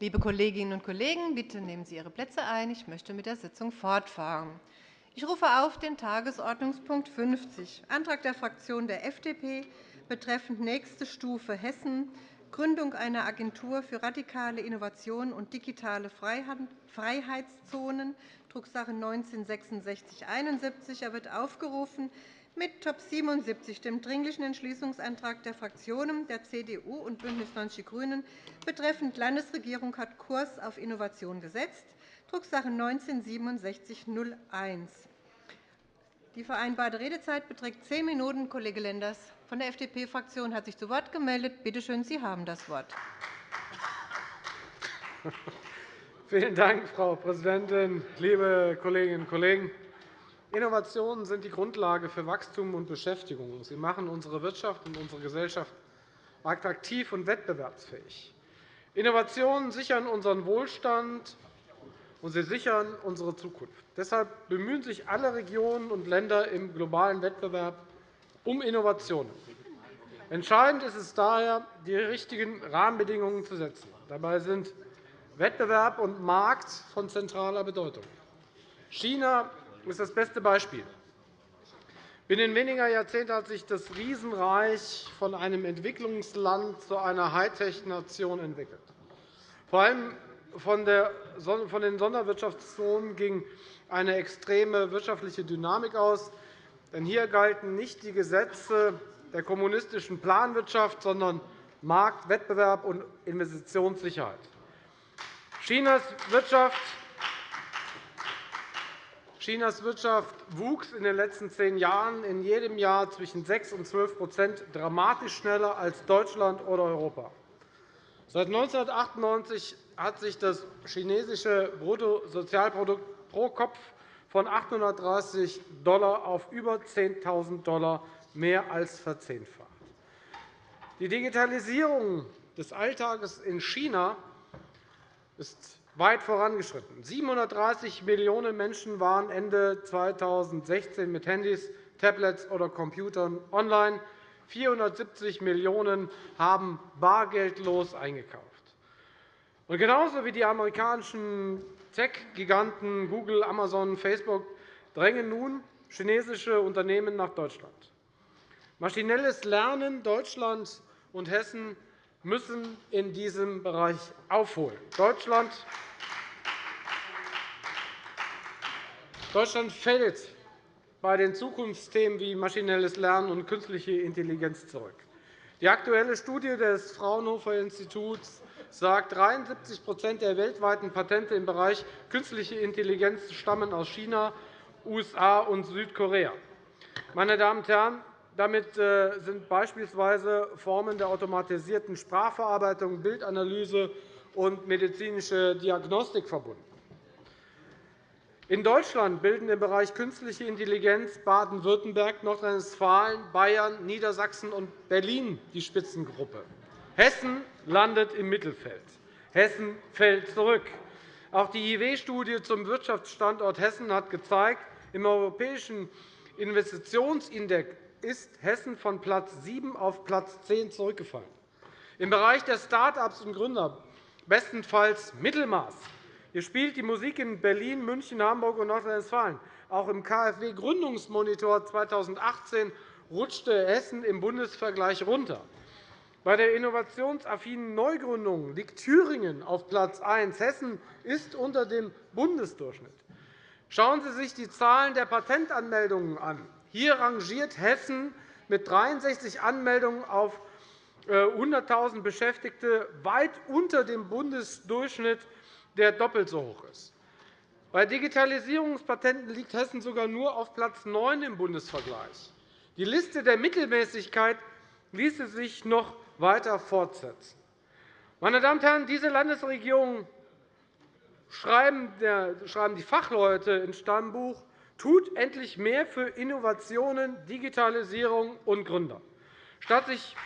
Liebe Kolleginnen und Kollegen, bitte nehmen Sie Ihre Plätze ein. Ich möchte mit der Sitzung fortfahren. Ich rufe auf den Tagesordnungspunkt 50, Antrag der Fraktion der FDP betreffend nächste Stufe Hessen, Gründung einer Agentur für radikale Innovation und digitale Freiheitszonen, Drucksache 19-6671. Er wird aufgerufen mit Top 77, dem Dringlichen Entschließungsantrag der Fraktionen der CDU und BÜNDNIS 90 die GRÜNEN betreffend Landesregierung hat Kurs auf Innovation gesetzt, Drucksache 19-6701. Die vereinbarte Redezeit beträgt zehn Minuten. Kollege Lenders von der FDP-Fraktion hat sich zu Wort gemeldet. Bitte schön, Sie haben das Wort. Vielen Dank, Frau Präsidentin, liebe Kolleginnen und Kollegen! Innovationen sind die Grundlage für Wachstum und Beschäftigung. Sie machen unsere Wirtschaft und unsere Gesellschaft attraktiv und wettbewerbsfähig. Innovationen sichern unseren Wohlstand, und sie sichern unsere Zukunft. Deshalb bemühen sich alle Regionen und Länder im globalen Wettbewerb um Innovationen. Entscheidend ist es daher, die richtigen Rahmenbedingungen zu setzen. Dabei sind Wettbewerb und Markt von zentraler Bedeutung. China ist das beste Beispiel. Binnen weniger Jahrzehnte hat sich das Riesenreich von einem Entwicklungsland zu einer Hightech-Nation entwickelt. Vor allem von den Sonderwirtschaftszonen ging eine extreme wirtschaftliche Dynamik aus. Denn hier galten nicht die Gesetze der kommunistischen Planwirtschaft, sondern Markt, Wettbewerb und Investitionssicherheit. Chinas Wirtschaft Chinas Wirtschaft wuchs in den letzten zehn Jahren in jedem Jahr zwischen 6 und 12% dramatisch schneller als Deutschland oder Europa. Seit 1998 hat sich das chinesische Bruttosozialprodukt pro Kopf von 830 $ auf über 10.000 $ mehr als verzehnfacht. Die Digitalisierung des Alltags in China ist weit vorangeschritten. 730 Millionen Menschen waren Ende 2016 mit Handys, Tablets oder Computern online. 470 Millionen haben bargeldlos eingekauft. Und genauso wie die amerikanischen Tech-Giganten Google, Amazon, Facebook drängen nun chinesische Unternehmen nach Deutschland. Maschinelles Lernen Deutschland und Hessen müssen in diesem Bereich aufholen. Deutschland Deutschland fällt bei den Zukunftsthemen wie maschinelles Lernen und künstliche Intelligenz zurück. Die aktuelle Studie des Fraunhofer-Instituts sagt, 73% der weltweiten Patente im Bereich künstliche Intelligenz stammen aus China, USA und Südkorea. Meine Damen und Herren, damit äh, sind beispielsweise Formen der automatisierten Sprachverarbeitung, Bildanalyse und medizinische Diagnostik verbunden. In Deutschland bilden im Bereich künstliche Intelligenz Baden-Württemberg, Nordrhein-Westfalen, Bayern, Niedersachsen und Berlin die Spitzengruppe. Hessen landet im Mittelfeld. Hessen fällt zurück. Auch die IW-Studie zum Wirtschaftsstandort Hessen hat gezeigt, im europäischen Investitionsindex ist Hessen von Platz 7 auf Platz 10 zurückgefallen. Im Bereich der Start-ups und Gründer bestenfalls Mittelmaß. Hier spielt die Musik in Berlin, München, Hamburg und Nordrhein-Westfalen. Auch im KfW-Gründungsmonitor 2018 rutschte Hessen im Bundesvergleich runter. Bei der innovationsaffinen Neugründung liegt Thüringen auf Platz 1. Hessen ist unter dem Bundesdurchschnitt. Schauen Sie sich die Zahlen der Patentanmeldungen an. Hier rangiert Hessen mit 63 Anmeldungen auf 100.000 äh, Beschäftigte weit unter dem Bundesdurchschnitt, der doppelt so hoch ist. Bei Digitalisierungspatenten liegt Hessen sogar nur auf Platz 9 im Bundesvergleich. Die Liste der Mittelmäßigkeit ließe sich noch weiter fortsetzen. Meine Damen und Herren, diese Landesregierung schreiben die Fachleute ins Stammbuch, tut endlich mehr für Innovationen, Digitalisierung und Gründer. Statt sich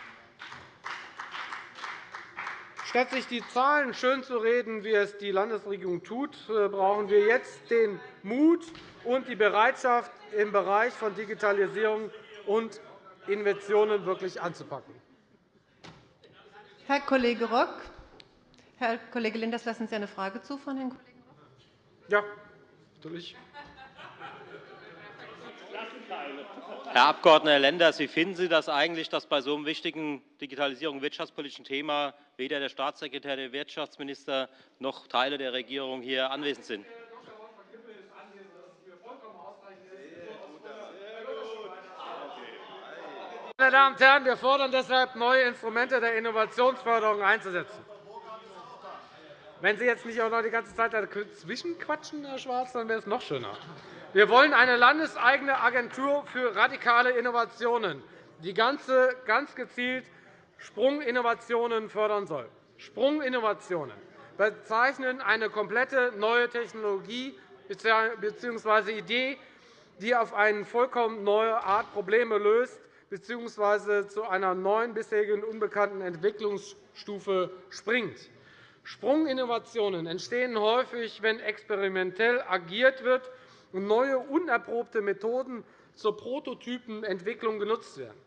Statt sich die Zahlen schönzureden, wie es die Landesregierung tut, äh, brauchen wir jetzt den Mut und die Bereitschaft, im Bereich von Digitalisierung und Investitionen wirklich anzupacken. Herr Kollege Rock, Herr Kollege Lenders, lassen Sie eine Frage zu von Herrn Kollegen Rock? Ja, natürlich. Herr Abg. Lenders, wie finden Sie das eigentlich, dass bei so einem wichtigen Digitalisierung- und wirtschaftspolitischen Thema weder der Staatssekretär, der Wirtschaftsminister noch Teile der Regierung hier anwesend sind? Meine Damen und Herren, wir fordern deshalb, neue Instrumente der Innovationsförderung einzusetzen. Wenn Sie jetzt nicht auch noch die ganze Zeit dazwischen quatschen, Herr Schwarz, dann wäre es noch schöner. Wir wollen eine landeseigene Agentur für radikale Innovationen, die ganz gezielt Sprunginnovationen fördern soll. Sprunginnovationen bezeichnen eine komplette neue Technologie bzw. Idee, die auf eine vollkommen neue Art Probleme löst bzw. zu einer neuen, bisherigen unbekannten Entwicklungsstufe springt. Sprunginnovationen entstehen häufig, wenn experimentell agiert wird und neue, unerprobte Methoden zur Prototypenentwicklung genutzt werden.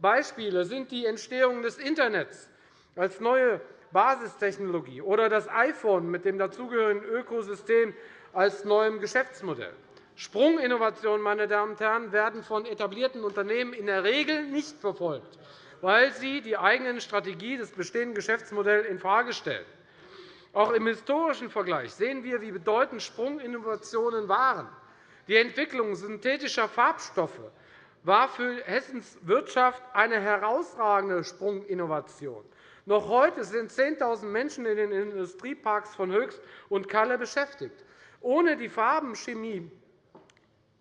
Beispiele sind die Entstehung des Internets als neue Basistechnologie oder das iPhone mit dem dazugehörigen Ökosystem als neuem Geschäftsmodell. Sprunginnovationen meine Damen und Herren, werden von etablierten Unternehmen in der Regel nicht verfolgt, weil sie die eigene Strategie des bestehenden Geschäftsmodells infrage stellen. Auch im historischen Vergleich sehen wir, wie bedeutend Sprunginnovationen waren. Die Entwicklung synthetischer Farbstoffe war für Hessens Wirtschaft eine herausragende Sprunginnovation. Noch heute sind 10.000 Menschen in den Industrieparks von Höchst und Kalle beschäftigt. Ohne die Farbenchemie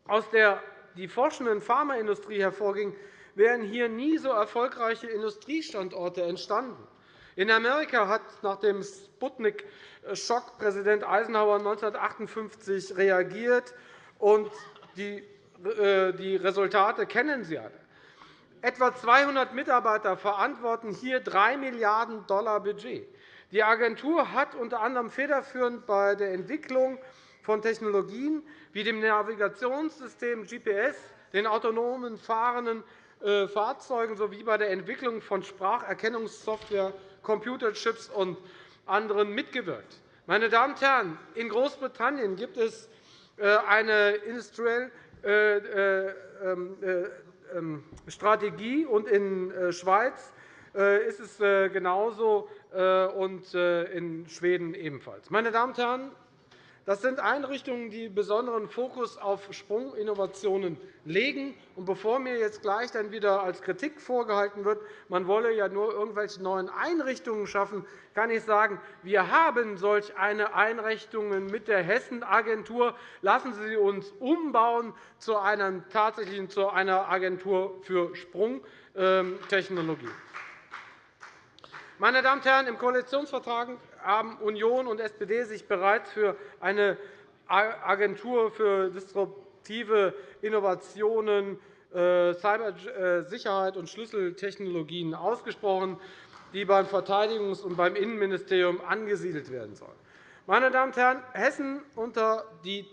aus der die forschenden Pharmaindustrie hervorging, wären hier nie so erfolgreiche Industriestandorte entstanden. In Amerika hat nach dem Sputnik-Schock Präsident Eisenhower 1958 reagiert, und die äh, Resultate kennen Sie alle. Etwa 200 Mitarbeiter verantworten hier 3 Milliarden $. Budget. Die Agentur hat unter anderem federführend bei der Entwicklung von Technologien wie dem Navigationssystem GPS, den autonomen fahrenden äh, Fahrzeugen sowie bei der Entwicklung von Spracherkennungssoftware, Computerchips und anderen mitgewirkt. Meine Damen und Herren, in Großbritannien gibt es eine Industrial äh, ähm, ähm, Strategie, und in der Schweiz ist es genauso und in Schweden ebenfalls. Meine Damen und Herren, das sind Einrichtungen, die besonderen Fokus auf Sprunginnovationen legen. Und bevor mir jetzt gleich dann wieder als Kritik vorgehalten wird, man wolle ja nur irgendwelche neuen Einrichtungen schaffen, kann ich sagen, wir haben solch eine Einrichtungen mit der Hessen-Agentur. Lassen Sie uns umbauen zu einer tatsächlichen zu einer Agentur für Sprungtechnologie. Meine Damen und Herren, im Koalitionsvertrag haben Union und SPD sich bereits für eine Agentur für disruptive Innovationen, äh, Cybersicherheit und Schlüsseltechnologien ausgesprochen, die beim Verteidigungs- und beim Innenministerium angesiedelt werden soll. Meine Damen und Herren, Hessen unter die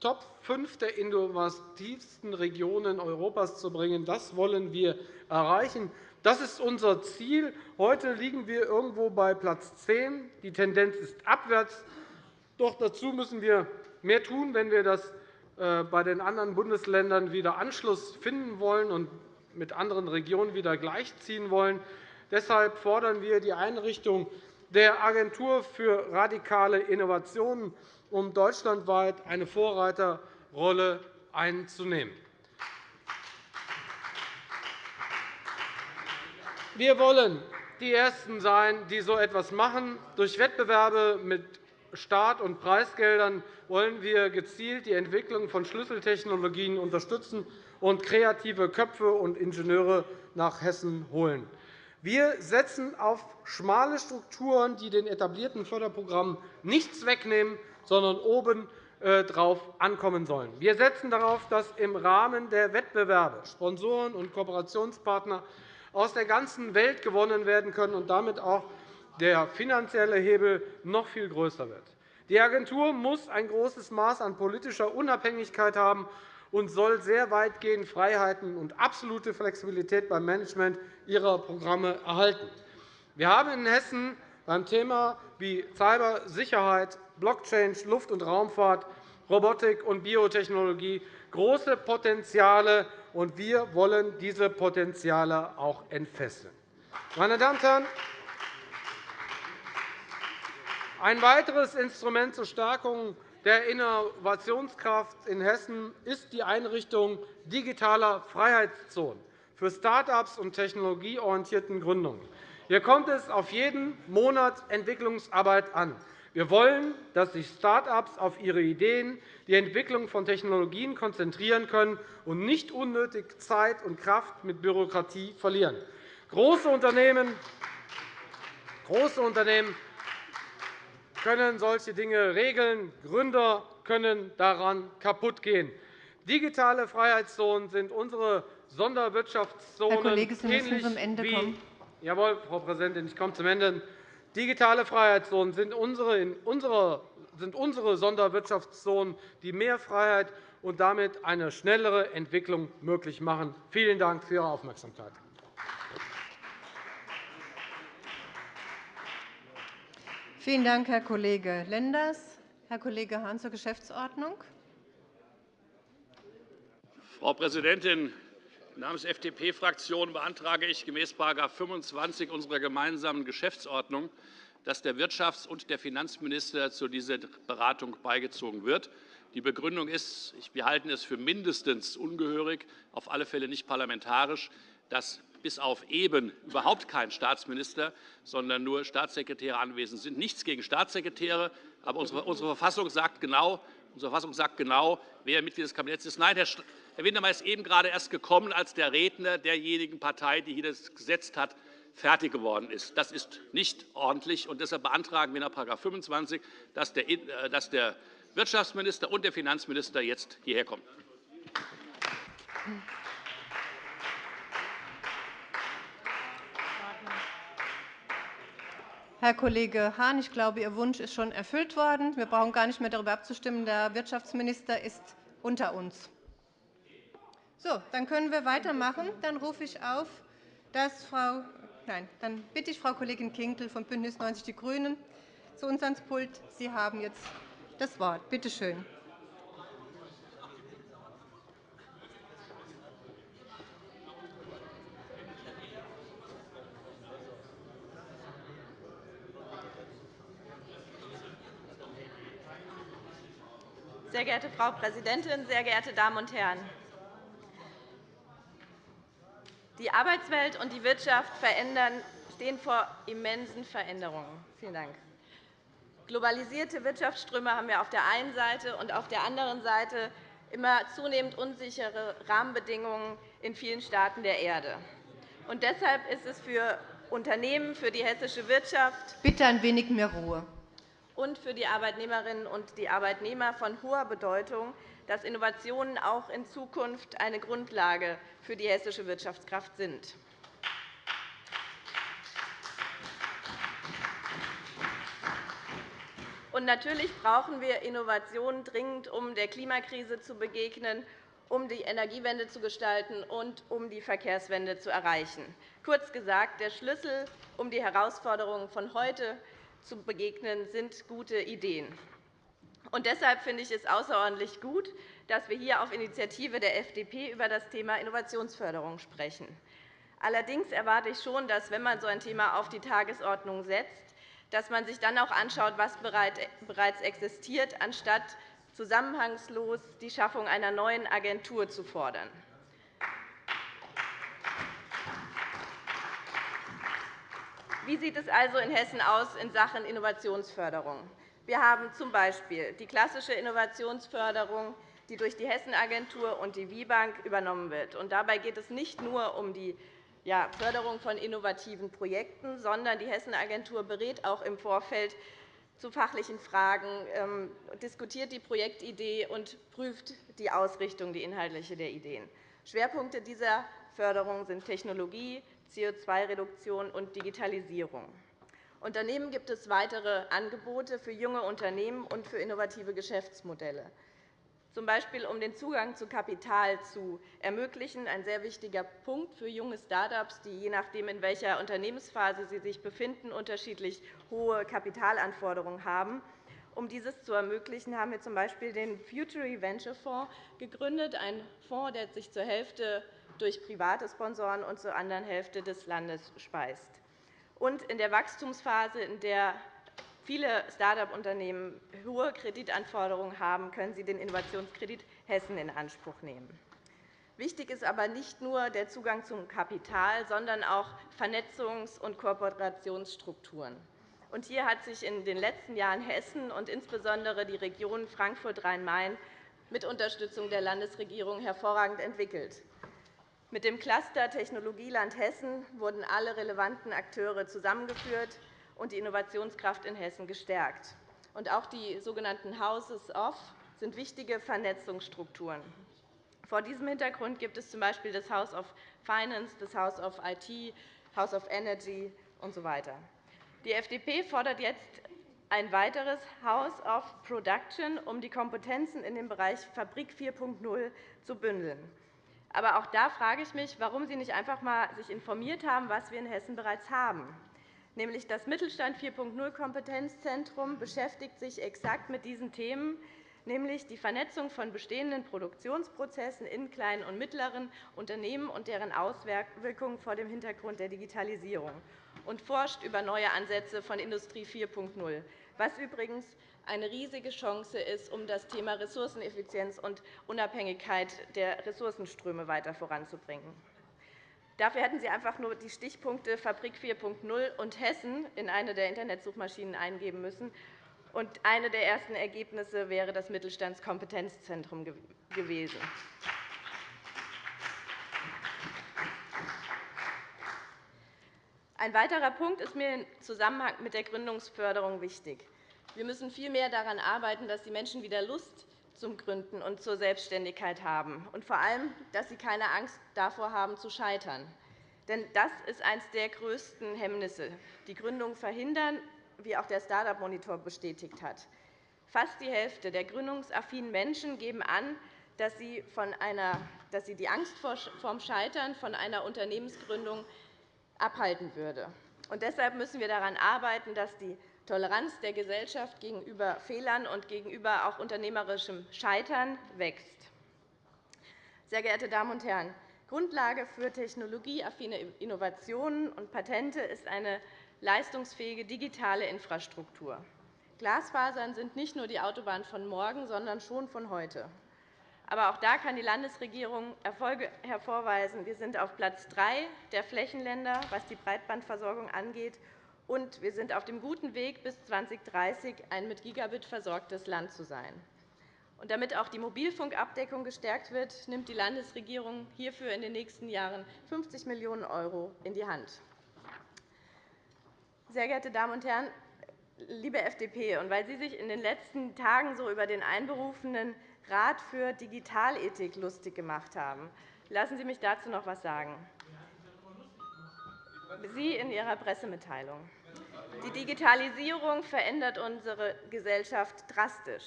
Top 5 der innovativsten Regionen Europas zu bringen, das wollen wir erreichen. Das ist unser Ziel. Heute liegen wir irgendwo bei Platz 10. Die Tendenz ist abwärts. Doch dazu müssen wir mehr tun, wenn wir das äh, bei den anderen Bundesländern wieder Anschluss finden wollen und mit anderen Regionen wieder gleichziehen wollen. Deshalb fordern wir die Einrichtung der Agentur für radikale Innovationen, um deutschlandweit eine Vorreiterrolle einzunehmen. Wir wollen die Ersten sein, die so etwas machen. Durch Wettbewerbe mit Staat- und Preisgeldern wollen wir gezielt die Entwicklung von Schlüsseltechnologien unterstützen und kreative Köpfe und Ingenieure nach Hessen holen. Wir setzen auf schmale Strukturen, die den etablierten Förderprogrammen nichts wegnehmen, sondern oben äh, drauf ankommen sollen. Wir setzen darauf, dass im Rahmen der Wettbewerbe Sponsoren und Kooperationspartner aus der ganzen Welt gewonnen werden können und damit auch der finanzielle Hebel noch viel größer wird. Die Agentur muss ein großes Maß an politischer Unabhängigkeit haben und soll sehr weitgehend Freiheiten und absolute Flexibilität beim Management ihrer Programme erhalten. Wir haben in Hessen beim Thema wie Cybersicherheit, Blockchain, Luft- und Raumfahrt, Robotik und Biotechnologie große Potenziale, und wir wollen diese Potenziale auch entfesseln. Meine Damen und Herren, ein weiteres Instrument zur Stärkung der Innovationskraft in Hessen ist die Einrichtung digitaler Freiheitszonen für Start-ups und technologieorientierten Gründungen. Hier kommt es auf jeden Monat Entwicklungsarbeit an. Wir wollen, dass sich Start-ups auf ihre Ideen, die Entwicklung von Technologien konzentrieren können und nicht unnötig Zeit und Kraft mit Bürokratie verlieren. Große Unternehmen, große Unternehmen können solche Dinge regeln. Gründer können daran kaputtgehen. Digitale Freiheitszonen sind unsere Sonderwirtschaftszonen. Herr Kollege, Sie müssen zum Ende kommen. Jawohl, Frau Präsidentin, ich komme zum Ende. Digitale Freiheitszonen sind unsere, in unserer, sind unsere Sonderwirtschaftszonen, die mehr Freiheit und damit eine schnellere Entwicklung möglich machen. Vielen Dank für Ihre Aufmerksamkeit. Vielen Dank, Herr Kollege Lenders. Herr Kollege Hahn zur Geschäftsordnung. Frau Präsidentin, Namens der FDP-Fraktion beantrage ich gemäß § 25 unserer gemeinsamen Geschäftsordnung, dass der Wirtschafts- und der Finanzminister zu dieser Beratung beigezogen wird. Die Begründung ist, wir halten es für mindestens ungehörig, auf alle Fälle nicht parlamentarisch, dass bis auf eben überhaupt kein Staatsminister, sondern nur Staatssekretäre anwesend sind. Nichts gegen Staatssekretäre, aber unsere Verfassung sagt genau, unsere Verfassung sagt genau, wer Mitglied des Kabinetts ist. Nein, Herr Herr Wintermeyer ist eben gerade erst gekommen, als der Redner derjenigen Partei, die hier das Gesetz hat, fertig geworden ist. Das ist nicht ordentlich. und Deshalb beantragen wir nach § 25, äh, dass der Wirtschaftsminister und der Finanzminister jetzt hierher kommen. Herr Kollege Hahn, ich glaube, Ihr Wunsch ist schon erfüllt worden. Wir brauchen gar nicht mehr darüber abzustimmen. Der Wirtschaftsminister ist unter uns. So, dann können wir weitermachen. Dann rufe ich auf, dass Frau Nein, dann bitte ich Frau Kollegin Kinkel von BÜNDNIS 90 die GRÜNEN zu uns ans Pult. Sie haben jetzt das Wort. Bitte schön. Sehr geehrte Frau Präsidentin, sehr geehrte Damen und Herren! Die Arbeitswelt und die Wirtschaft stehen vor immensen Veränderungen. Vielen Dank. Globalisierte Wirtschaftsströme haben wir auf der einen Seite und auf der anderen Seite immer zunehmend unsichere Rahmenbedingungen in vielen Staaten der Erde. Und deshalb ist es für Unternehmen, für die hessische Wirtschaft Bitte ein wenig mehr Ruhe. und für die Arbeitnehmerinnen und die Arbeitnehmer von hoher Bedeutung, dass Innovationen auch in Zukunft eine Grundlage für die hessische Wirtschaftskraft sind. Natürlich brauchen wir Innovationen dringend, um der Klimakrise zu begegnen, um die Energiewende zu gestalten und um die Verkehrswende zu erreichen. Kurz gesagt, der Schlüssel, um die Herausforderungen von heute zu begegnen, sind gute Ideen. Und deshalb finde ich es außerordentlich gut, dass wir hier auf Initiative der FDP über das Thema Innovationsförderung sprechen. Allerdings erwarte ich schon, dass, wenn man so ein Thema auf die Tagesordnung setzt, dass man sich dann auch anschaut, was bereits existiert, anstatt zusammenhangslos die Schaffung einer neuen Agentur zu fordern. Wie sieht es also in Hessen aus in Sachen Innovationsförderung? Wir haben z.B. die klassische Innovationsförderung, die durch die Hessenagentur und die WIBank übernommen wird. Dabei geht es nicht nur um die Förderung von innovativen Projekten, sondern die Hessenagentur berät auch im Vorfeld zu fachlichen Fragen, ähm, diskutiert die Projektidee und prüft die Ausrichtung, die inhaltliche der Ideen. Schwerpunkte dieser Förderung sind Technologie, CO2-Reduktion und Digitalisierung. Und daneben gibt es weitere Angebote für junge Unternehmen und für innovative Geschäftsmodelle. z. B. um den Zugang zu Kapital zu ermöglichen, ein sehr wichtiger Punkt für junge Start-ups, die je nachdem, in welcher Unternehmensphase sie sich befinden, unterschiedlich hohe Kapitalanforderungen haben. Um dieses zu ermöglichen, haben wir z.B. den Futury Venture Fonds gegründet, ein Fonds, der sich zur Hälfte durch private Sponsoren und zur anderen Hälfte des Landes speist. Und in der Wachstumsphase, in der viele Start-up-Unternehmen hohe Kreditanforderungen haben, können sie den Innovationskredit Hessen in Anspruch nehmen. Wichtig ist aber nicht nur der Zugang zum Kapital, sondern auch Vernetzungs- und Kooperationsstrukturen. hier hat sich in den letzten Jahren Hessen und insbesondere die Region Frankfurt-Rhein-Main mit Unterstützung der Landesregierung hervorragend entwickelt. Mit dem Cluster Technologieland Hessen wurden alle relevanten Akteure zusammengeführt und die Innovationskraft in Hessen gestärkt. auch die sogenannten Houses of sind wichtige Vernetzungsstrukturen. Vor diesem Hintergrund gibt es z. B. das House of Finance, das House of IT, House of Energy usw. Die FDP fordert jetzt ein weiteres House of Production, um die Kompetenzen in dem Bereich Fabrik 4.0 zu bündeln. Aber auch da frage ich mich, warum Sie sich nicht einfach einmal informiert haben, was wir in Hessen bereits haben. Nämlich das Mittelstand 4.0 Kompetenzzentrum beschäftigt sich exakt mit diesen Themen, nämlich die Vernetzung von bestehenden Produktionsprozessen in kleinen und mittleren Unternehmen und deren Auswirkungen vor dem Hintergrund der Digitalisierung und forscht über neue Ansätze von Industrie 4.0, was übrigens eine riesige Chance ist, um das Thema Ressourceneffizienz und Unabhängigkeit der Ressourcenströme weiter voranzubringen. Dafür hätten Sie einfach nur die Stichpunkte Fabrik 4.0 und Hessen in eine der Internetsuchmaschinen eingeben müssen. Und eine der ersten Ergebnisse wäre das Mittelstandskompetenzzentrum gewesen. Ein weiterer Punkt ist mir im Zusammenhang mit der Gründungsförderung wichtig. Wir müssen vielmehr daran arbeiten, dass die Menschen wieder Lust zum Gründen und zur Selbstständigkeit haben, und vor allem, dass sie keine Angst davor haben, zu scheitern. Denn das ist eines der größten Hemmnisse, die Gründung verhindern, wie auch der Start-up-Monitor bestätigt hat. Fast die Hälfte der gründungsaffinen Menschen geben an, dass sie, von einer, dass sie die Angst vor dem Scheitern von einer Unternehmensgründung abhalten würde. Und deshalb müssen wir daran arbeiten, dass die Toleranz der Gesellschaft gegenüber Fehlern und gegenüber auch unternehmerischem Scheitern wächst. Sehr geehrte Damen und Herren, Grundlage für technologieaffine Innovationen und Patente ist eine leistungsfähige digitale Infrastruktur. Glasfasern sind nicht nur die Autobahn von morgen, sondern schon von heute. Aber auch da kann die Landesregierung Erfolge hervorweisen. Wir sind auf Platz 3 der Flächenländer, was die Breitbandversorgung angeht, und wir sind auf dem guten Weg, bis 2030 ein mit Gigabit versorgtes Land zu sein. Und damit auch die Mobilfunkabdeckung gestärkt wird, nimmt die Landesregierung hierfür in den nächsten Jahren 50 Millionen € in die Hand. Sehr geehrte Damen und Herren, liebe FDP, und weil Sie sich in den letzten Tagen so über den einberufenen Rat für Digitalethik lustig gemacht haben, lassen Sie mich dazu noch etwas sagen. Sie in Ihrer Pressemitteilung. Die Digitalisierung verändert unsere Gesellschaft drastisch.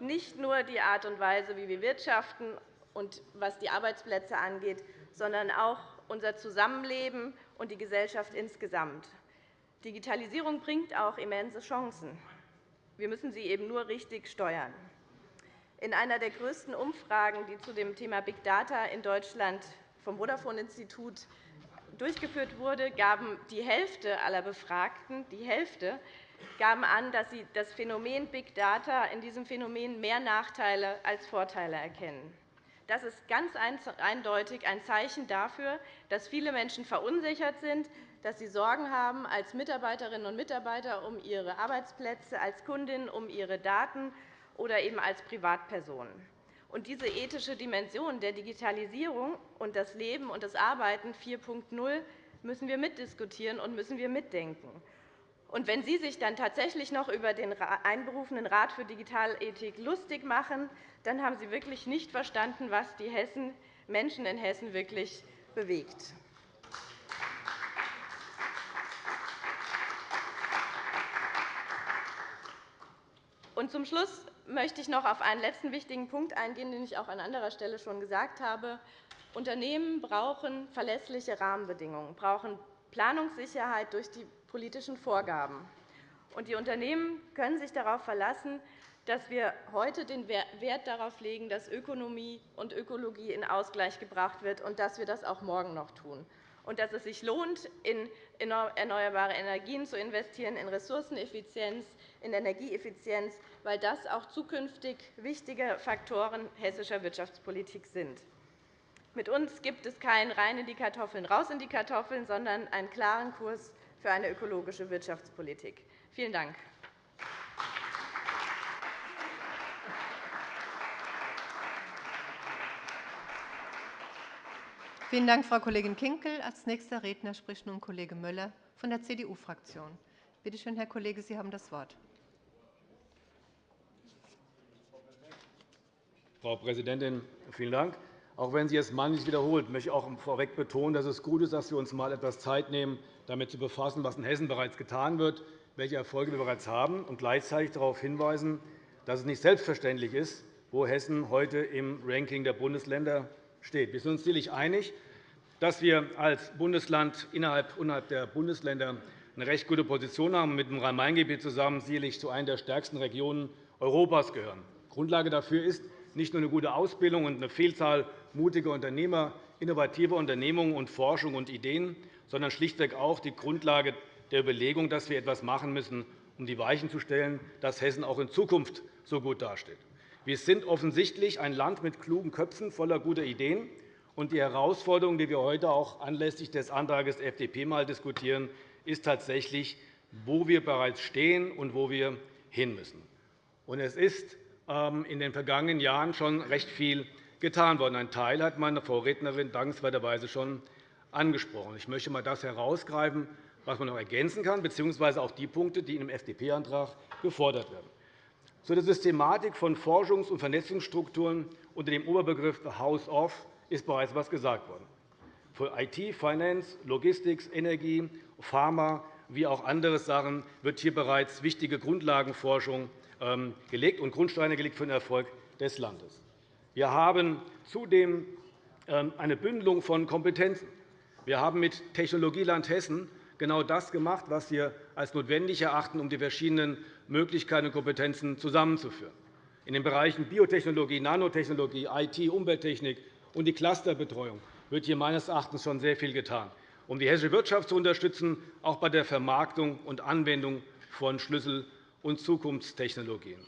Nicht nur die Art und Weise, wie wir wirtschaften und was die Arbeitsplätze angeht, sondern auch unser Zusammenleben und die Gesellschaft insgesamt. Digitalisierung bringt auch immense Chancen. Wir müssen sie eben nur richtig steuern. In einer der größten Umfragen, die zu dem Thema Big Data in Deutschland vom Vodafone-Institut durchgeführt wurde, gaben die Hälfte aller Befragten die Hälfte gaben an, dass sie das Phänomen Big Data in diesem Phänomen mehr Nachteile als Vorteile erkennen. Das ist ganz eindeutig ein Zeichen dafür, dass viele Menschen verunsichert sind, dass sie Sorgen haben als Mitarbeiterinnen und Mitarbeiter um ihre Arbeitsplätze, als Kundinnen um ihre Daten oder eben als Privatpersonen. Und diese ethische Dimension der Digitalisierung und das Leben und das Arbeiten 4.0 müssen wir mitdiskutieren und müssen wir mitdenken. Und wenn Sie sich dann tatsächlich noch über den einberufenen Rat für Digitalethik lustig machen, dann haben Sie wirklich nicht verstanden, was die Menschen in Hessen wirklich bewegt. Und zum Schluss möchte ich noch auf einen letzten wichtigen Punkt eingehen, den ich auch an anderer Stelle schon gesagt habe. Unternehmen brauchen verlässliche Rahmenbedingungen, brauchen Planungssicherheit durch die politischen Vorgaben. Die Unternehmen können sich darauf verlassen, dass wir heute den Wert darauf legen, dass Ökonomie und Ökologie in Ausgleich gebracht wird und dass wir das auch morgen noch tun und dass es sich lohnt, in erneuerbare Energien zu investieren, in Ressourceneffizienz, in Energieeffizienz, weil das auch zukünftig wichtige Faktoren hessischer Wirtschaftspolitik sind. Mit uns gibt es kein rein in die Kartoffeln, raus in die Kartoffeln, sondern einen klaren Kurs für eine ökologische Wirtschaftspolitik. Vielen Dank. Vielen Dank, Frau Kollegin Kinkel. Als nächster Redner spricht nun Kollege Möller von der CDU-Fraktion. Bitte schön, Herr Kollege, Sie haben das Wort. Frau Präsidentin, vielen Dank. Auch wenn sie es manchmal wiederholt, möchte ich auch vorweg betonen, dass es gut ist, dass wir uns einmal etwas Zeit nehmen, damit zu befassen, was in Hessen bereits getan wird, welche Erfolge wir bereits haben, und gleichzeitig darauf hinweisen, dass es nicht selbstverständlich ist, wo Hessen heute im Ranking der Bundesländer steht. Wir sind uns sicherlich einig, dass wir als Bundesland innerhalb der Bundesländer eine recht gute Position haben und mit dem Rhein-Main-Gebiet zusammen sicherlich zu einer der stärksten Regionen Europas gehören. Grundlage dafür ist nicht nur eine gute Ausbildung und eine Vielzahl mutiger Unternehmer, innovativer Unternehmungen und Forschung und Ideen, sondern schlichtweg auch die Grundlage der Überlegung, dass wir etwas machen müssen, um die Weichen zu stellen, dass Hessen auch in Zukunft so gut dasteht. Wir sind offensichtlich ein Land mit klugen Köpfen voller guter Ideen. Und die Herausforderung, die wir heute auch anlässlich des Antrags der FDP mal diskutieren, ist tatsächlich, wo wir bereits stehen und wo wir hin müssen. Es ist in den vergangenen Jahren schon recht viel getan worden. Ein Teil hat meine Vorrednerin dankenswerterweise schon angesprochen. Ich möchte einmal das herausgreifen, was man noch ergänzen kann, bzw. auch die Punkte, die in dem FDP-Antrag gefordert werden. Zu der Systematik von Forschungs- und Vernetzungsstrukturen unter dem Oberbegriff House of ist bereits etwas gesagt worden. Für IT, Finance, Logistik, Energie, Pharma wie auch andere Sachen wird hier bereits wichtige Grundlagenforschung ähm, gelegt und Grundsteine gelegt für den Erfolg des Landes. Wir haben zudem ähm, eine Bündelung von Kompetenzen. Wir haben mit Technologieland Hessen genau das gemacht, was wir als notwendig erachten, um die verschiedenen Möglichkeiten und Kompetenzen zusammenzuführen. In den Bereichen Biotechnologie, Nanotechnologie, IT, Umwelttechnik und die Clusterbetreuung wird hier meines Erachtens schon sehr viel getan, um die hessische Wirtschaft zu unterstützen, auch bei der Vermarktung und Anwendung von Schlüssel- und Zukunftstechnologien.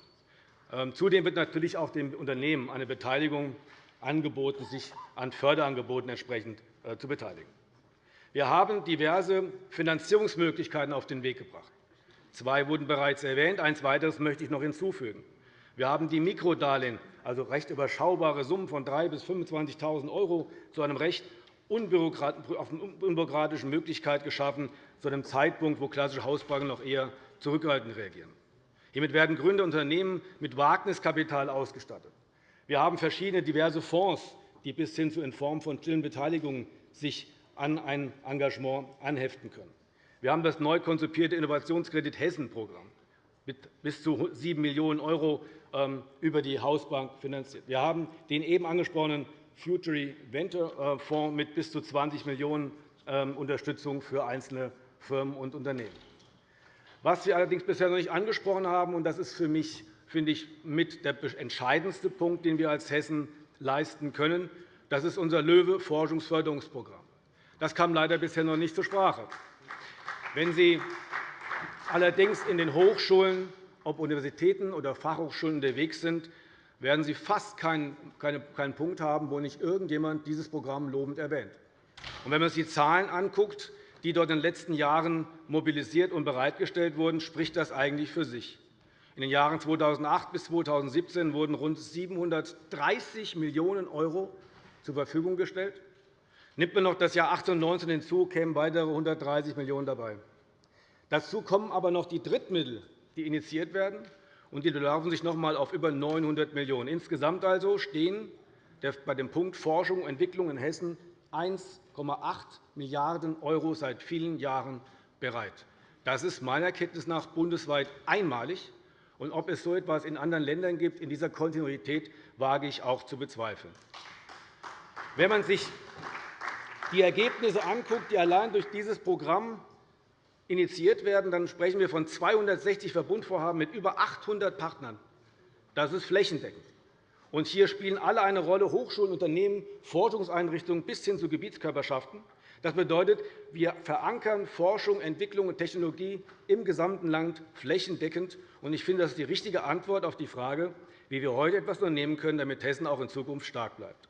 Ähm, zudem wird natürlich auch den Unternehmen eine Beteiligung angeboten, sich an Förderangeboten entsprechend äh, zu beteiligen. Wir haben diverse Finanzierungsmöglichkeiten auf den Weg gebracht. Zwei wurden bereits erwähnt. Ein weiteres möchte ich noch hinzufügen. Wir haben die Mikrodarlehen, also recht überschaubare Summen von 3.000 bis 25.000 € zu einer recht unbürokratischen Möglichkeit geschaffen, zu einem Zeitpunkt, wo klassische Hausbanken noch eher zurückhaltend reagieren. Hiermit werden Gründer Unternehmen mit Wagniskapital ausgestattet. Wir haben verschiedene diverse Fonds, die bis hin zu in Form von stillen Beteiligungen sich an ein Engagement anheften können. Wir haben das neu konzipierte Innovationskredit Hessen-Programm mit bis zu 7 Millionen € ähm, über die Hausbank finanziert. Wir haben den eben angesprochenen Futury Venture äh, Fonds mit bis zu 20 Millionen € ähm, Unterstützung für einzelne Firmen und Unternehmen. Was wir allerdings bisher noch nicht angesprochen haben, und das ist für mich finde ich, mit der entscheidendste Punkt, den wir als Hessen leisten können, das ist unser LOEWE-Forschungsförderungsprogramm. Das kam leider bisher noch nicht zur Sprache. Wenn Sie allerdings in den Hochschulen, ob Universitäten oder Fachhochschulen unterwegs sind, werden Sie fast keinen Punkt haben, wo nicht irgendjemand dieses Programm lobend erwähnt. Wenn man sich die Zahlen anguckt, die dort in den letzten Jahren mobilisiert und bereitgestellt wurden, spricht das eigentlich für sich. In den Jahren 2008 bis 2017 wurden rund 730 Millionen € zur Verfügung gestellt. Nimmt man noch das Jahr 18 und 19 hinzu, kämen weitere 130 Millionen € dabei. Dazu kommen aber noch die Drittmittel, die initiiert werden, und die belaufen sich noch einmal auf über 900 Millionen €. Insgesamt also stehen bei dem Punkt Forschung und Entwicklung in Hessen 1,8 Milliarden € seit vielen Jahren bereit. Das ist meiner Kenntnis nach bundesweit einmalig Und ob es so etwas in anderen Ländern gibt, in dieser Kontinuität, wage ich auch zu bezweifeln. Wenn man sich die Ergebnisse anguckt, die allein durch dieses Programm initiiert werden, dann sprechen wir von 260 Verbundvorhaben mit über 800 Partnern. Das ist flächendeckend. Und hier spielen alle eine Rolle, Hochschulen, Unternehmen, Forschungseinrichtungen bis hin zu Gebietskörperschaften. Das bedeutet, wir verankern Forschung, Entwicklung und Technologie im gesamten Land flächendeckend. Ich finde, das ist die richtige Antwort auf die Frage, wie wir heute etwas unternehmen können, damit Hessen auch in Zukunft stark bleibt.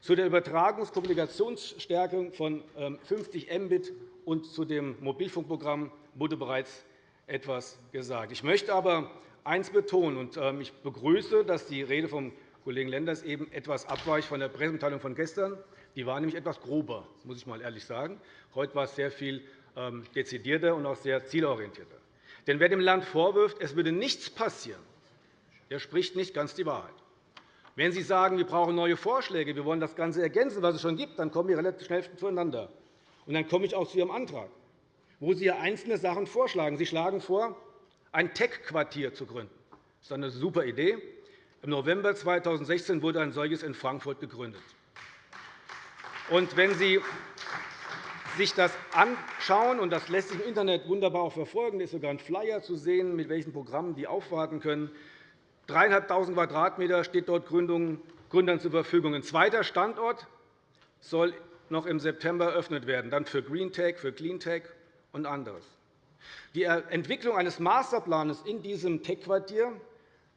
Zu der Übertragungskommunikationsstärke von 50 ähm, Mbit und zu dem Mobilfunkprogramm wurde bereits etwas gesagt. Ich möchte aber eines betonen. Und ähm, ich begrüße, dass die Rede vom Kollegen Lenders eben etwas abweicht von der Pressemitteilung von gestern. Die war nämlich etwas grober, muss ich mal ehrlich sagen. Heute war es sehr viel ähm, dezidierter und auch sehr zielorientierter. Denn wer dem Land vorwirft, es würde nichts passieren, der spricht nicht ganz die Wahrheit. Wenn Sie sagen, wir brauchen neue Vorschläge, wir wollen das Ganze ergänzen, was es schon gibt, dann kommen wir relativ schnell zueinander. Und dann komme ich auch zu Ihrem Antrag, wo Sie einzelne Sachen vorschlagen. Sie schlagen vor, ein Tech-Quartier zu gründen. Das ist eine super Idee. Im November 2016 wurde ein solches in Frankfurt gegründet. Und wenn Sie sich das anschauen, und das lässt sich im Internet wunderbar auch verfolgen, ist sogar ein Flyer zu sehen, mit welchen Programmen die aufwarten können. 3.500 Quadratmeter steht dort Gründern zur Verfügung. Ein zweiter Standort soll noch im September eröffnet werden, dann für Green Tech, für Clean Tech und anderes. Die Entwicklung eines Masterplans in diesem Tech-Quartier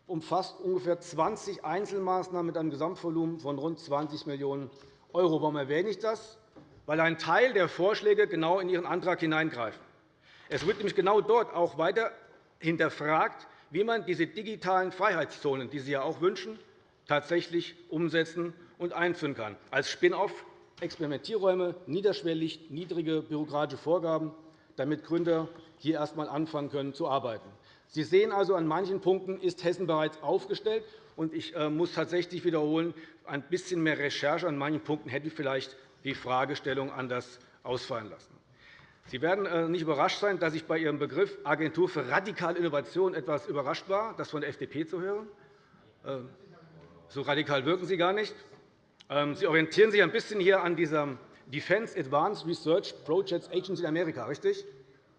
umfasst ungefähr 20 Einzelmaßnahmen mit einem Gesamtvolumen von rund 20 Millionen €. Warum erwähne ich das? Weil ein Teil der Vorschläge genau in Ihren Antrag hineingreift. Es wird nämlich genau dort auch weiter hinterfragt, wie man diese digitalen Freiheitszonen, die Sie ja auch wünschen, tatsächlich umsetzen und einführen kann. Als Spin-off Experimentierräume, niederschwellig, niedrige bürokratische Vorgaben, damit Gründer hier erst einmal anfangen können zu arbeiten. Sie sehen also, an manchen Punkten ist Hessen bereits aufgestellt. Ich äh, muss tatsächlich wiederholen, ein bisschen mehr Recherche an manchen Punkten hätte vielleicht die Fragestellung anders ausfallen lassen. Sie werden äh, nicht überrascht sein, dass ich bei Ihrem Begriff Agentur für radikale Innovation etwas überrascht war, das von der FDP zu hören. Äh, so radikal wirken Sie gar nicht. Ähm, Sie orientieren sich ein bisschen hier an dieser Defense Advanced Research Projects Agency in Amerika, richtig?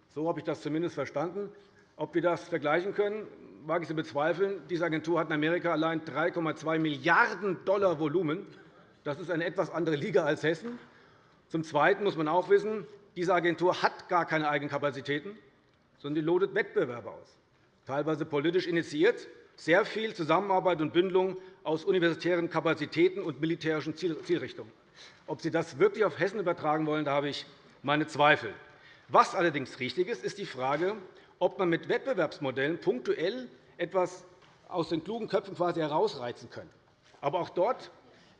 So habe ich das zumindest verstanden. Ob wir das vergleichen können, wage ich zu bezweifeln. Diese Agentur hat in Amerika allein 3,2 Milliarden $ Volumen. Das ist eine etwas andere Liga als Hessen. Zum Zweiten muss man auch wissen, diese Agentur hat gar keine Eigenkapazitäten, sondern die lotet Wettbewerbe aus, teilweise politisch initiiert, sehr viel Zusammenarbeit und Bündelung aus universitären Kapazitäten und militärischen Zielrichtungen. Ob Sie das wirklich auf Hessen übertragen wollen, da habe ich meine Zweifel. Was allerdings richtig ist, ist die Frage, ob man mit Wettbewerbsmodellen punktuell etwas aus den klugen Köpfen quasi herausreizen kann. Aber auch dort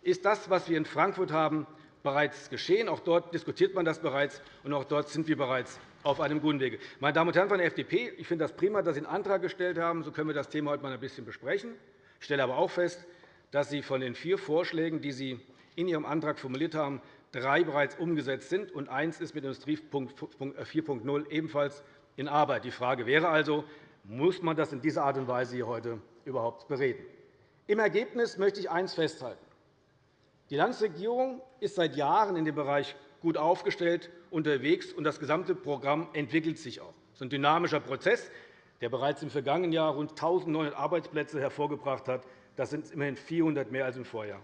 ist das, was wir in Frankfurt haben, bereits geschehen. Auch dort diskutiert man das bereits, und auch dort sind wir bereits auf einem guten Wege. Meine Damen und Herren von der FDP, ich finde das prima, dass Sie einen Antrag gestellt haben. So können wir das Thema heute einmal ein bisschen besprechen. Ich stelle aber auch fest, dass Sie von den vier Vorschlägen, die Sie in Ihrem Antrag formuliert haben, drei bereits umgesetzt sind, und eins ist mit Industrie 4.0 ebenfalls in Arbeit. Die Frage wäre also, muss man das in dieser Art und Weise hier heute überhaupt bereden? Im Ergebnis möchte ich eines festhalten. Die Landesregierung ist seit Jahren in dem Bereich gut aufgestellt unterwegs, und das gesamte Programm entwickelt sich auch. Es ist ein dynamischer Prozess, der bereits im vergangenen Jahr rund 1.900 Arbeitsplätze hervorgebracht hat. Das sind immerhin 400 mehr als im Vorjahr.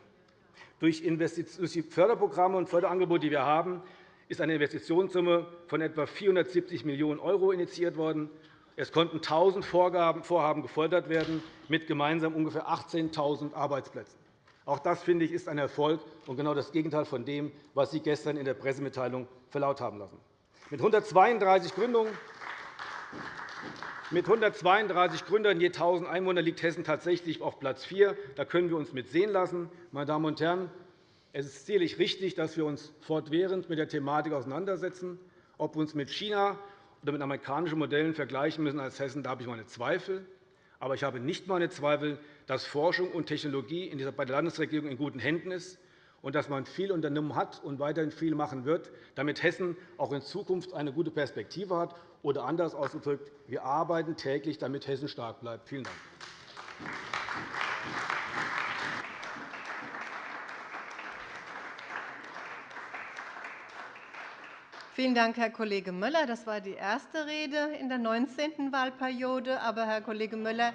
Durch die Förderprogramme und Förderangebote, die wir haben, ist eine Investitionssumme von etwa 470 Millionen € initiiert worden. Es konnten 1.000 Vorhaben gefördert werden, mit gemeinsam ungefähr 18.000 Arbeitsplätzen. Auch das, finde ich, ist ein Erfolg und genau das Gegenteil von dem, was Sie gestern in der Pressemitteilung verlaut haben lassen. Mit 132 Gründungen mit 132 Gründern je 1.000 Einwohner liegt Hessen tatsächlich auf Platz 4. Da können wir uns mit sehen lassen. Meine Damen und Herren, es ist sicherlich richtig, dass wir uns fortwährend mit der Thematik auseinandersetzen. Ob wir uns mit China oder mit amerikanischen Modellen vergleichen müssen als Hessen, da habe ich meine Zweifel. Aber ich habe nicht meine Zweifel, dass Forschung und Technologie bei der Landesregierung in guten Händen ist und dass man viel unternommen hat und weiterhin viel machen wird, damit Hessen auch in Zukunft eine gute Perspektive hat Oder anders ausgedrückt, wir arbeiten täglich, damit Hessen stark bleibt. Vielen Dank. Vielen Dank, Herr Kollege Müller. Das war die erste Rede in der 19. Wahlperiode. Aber Herr Kollege Müller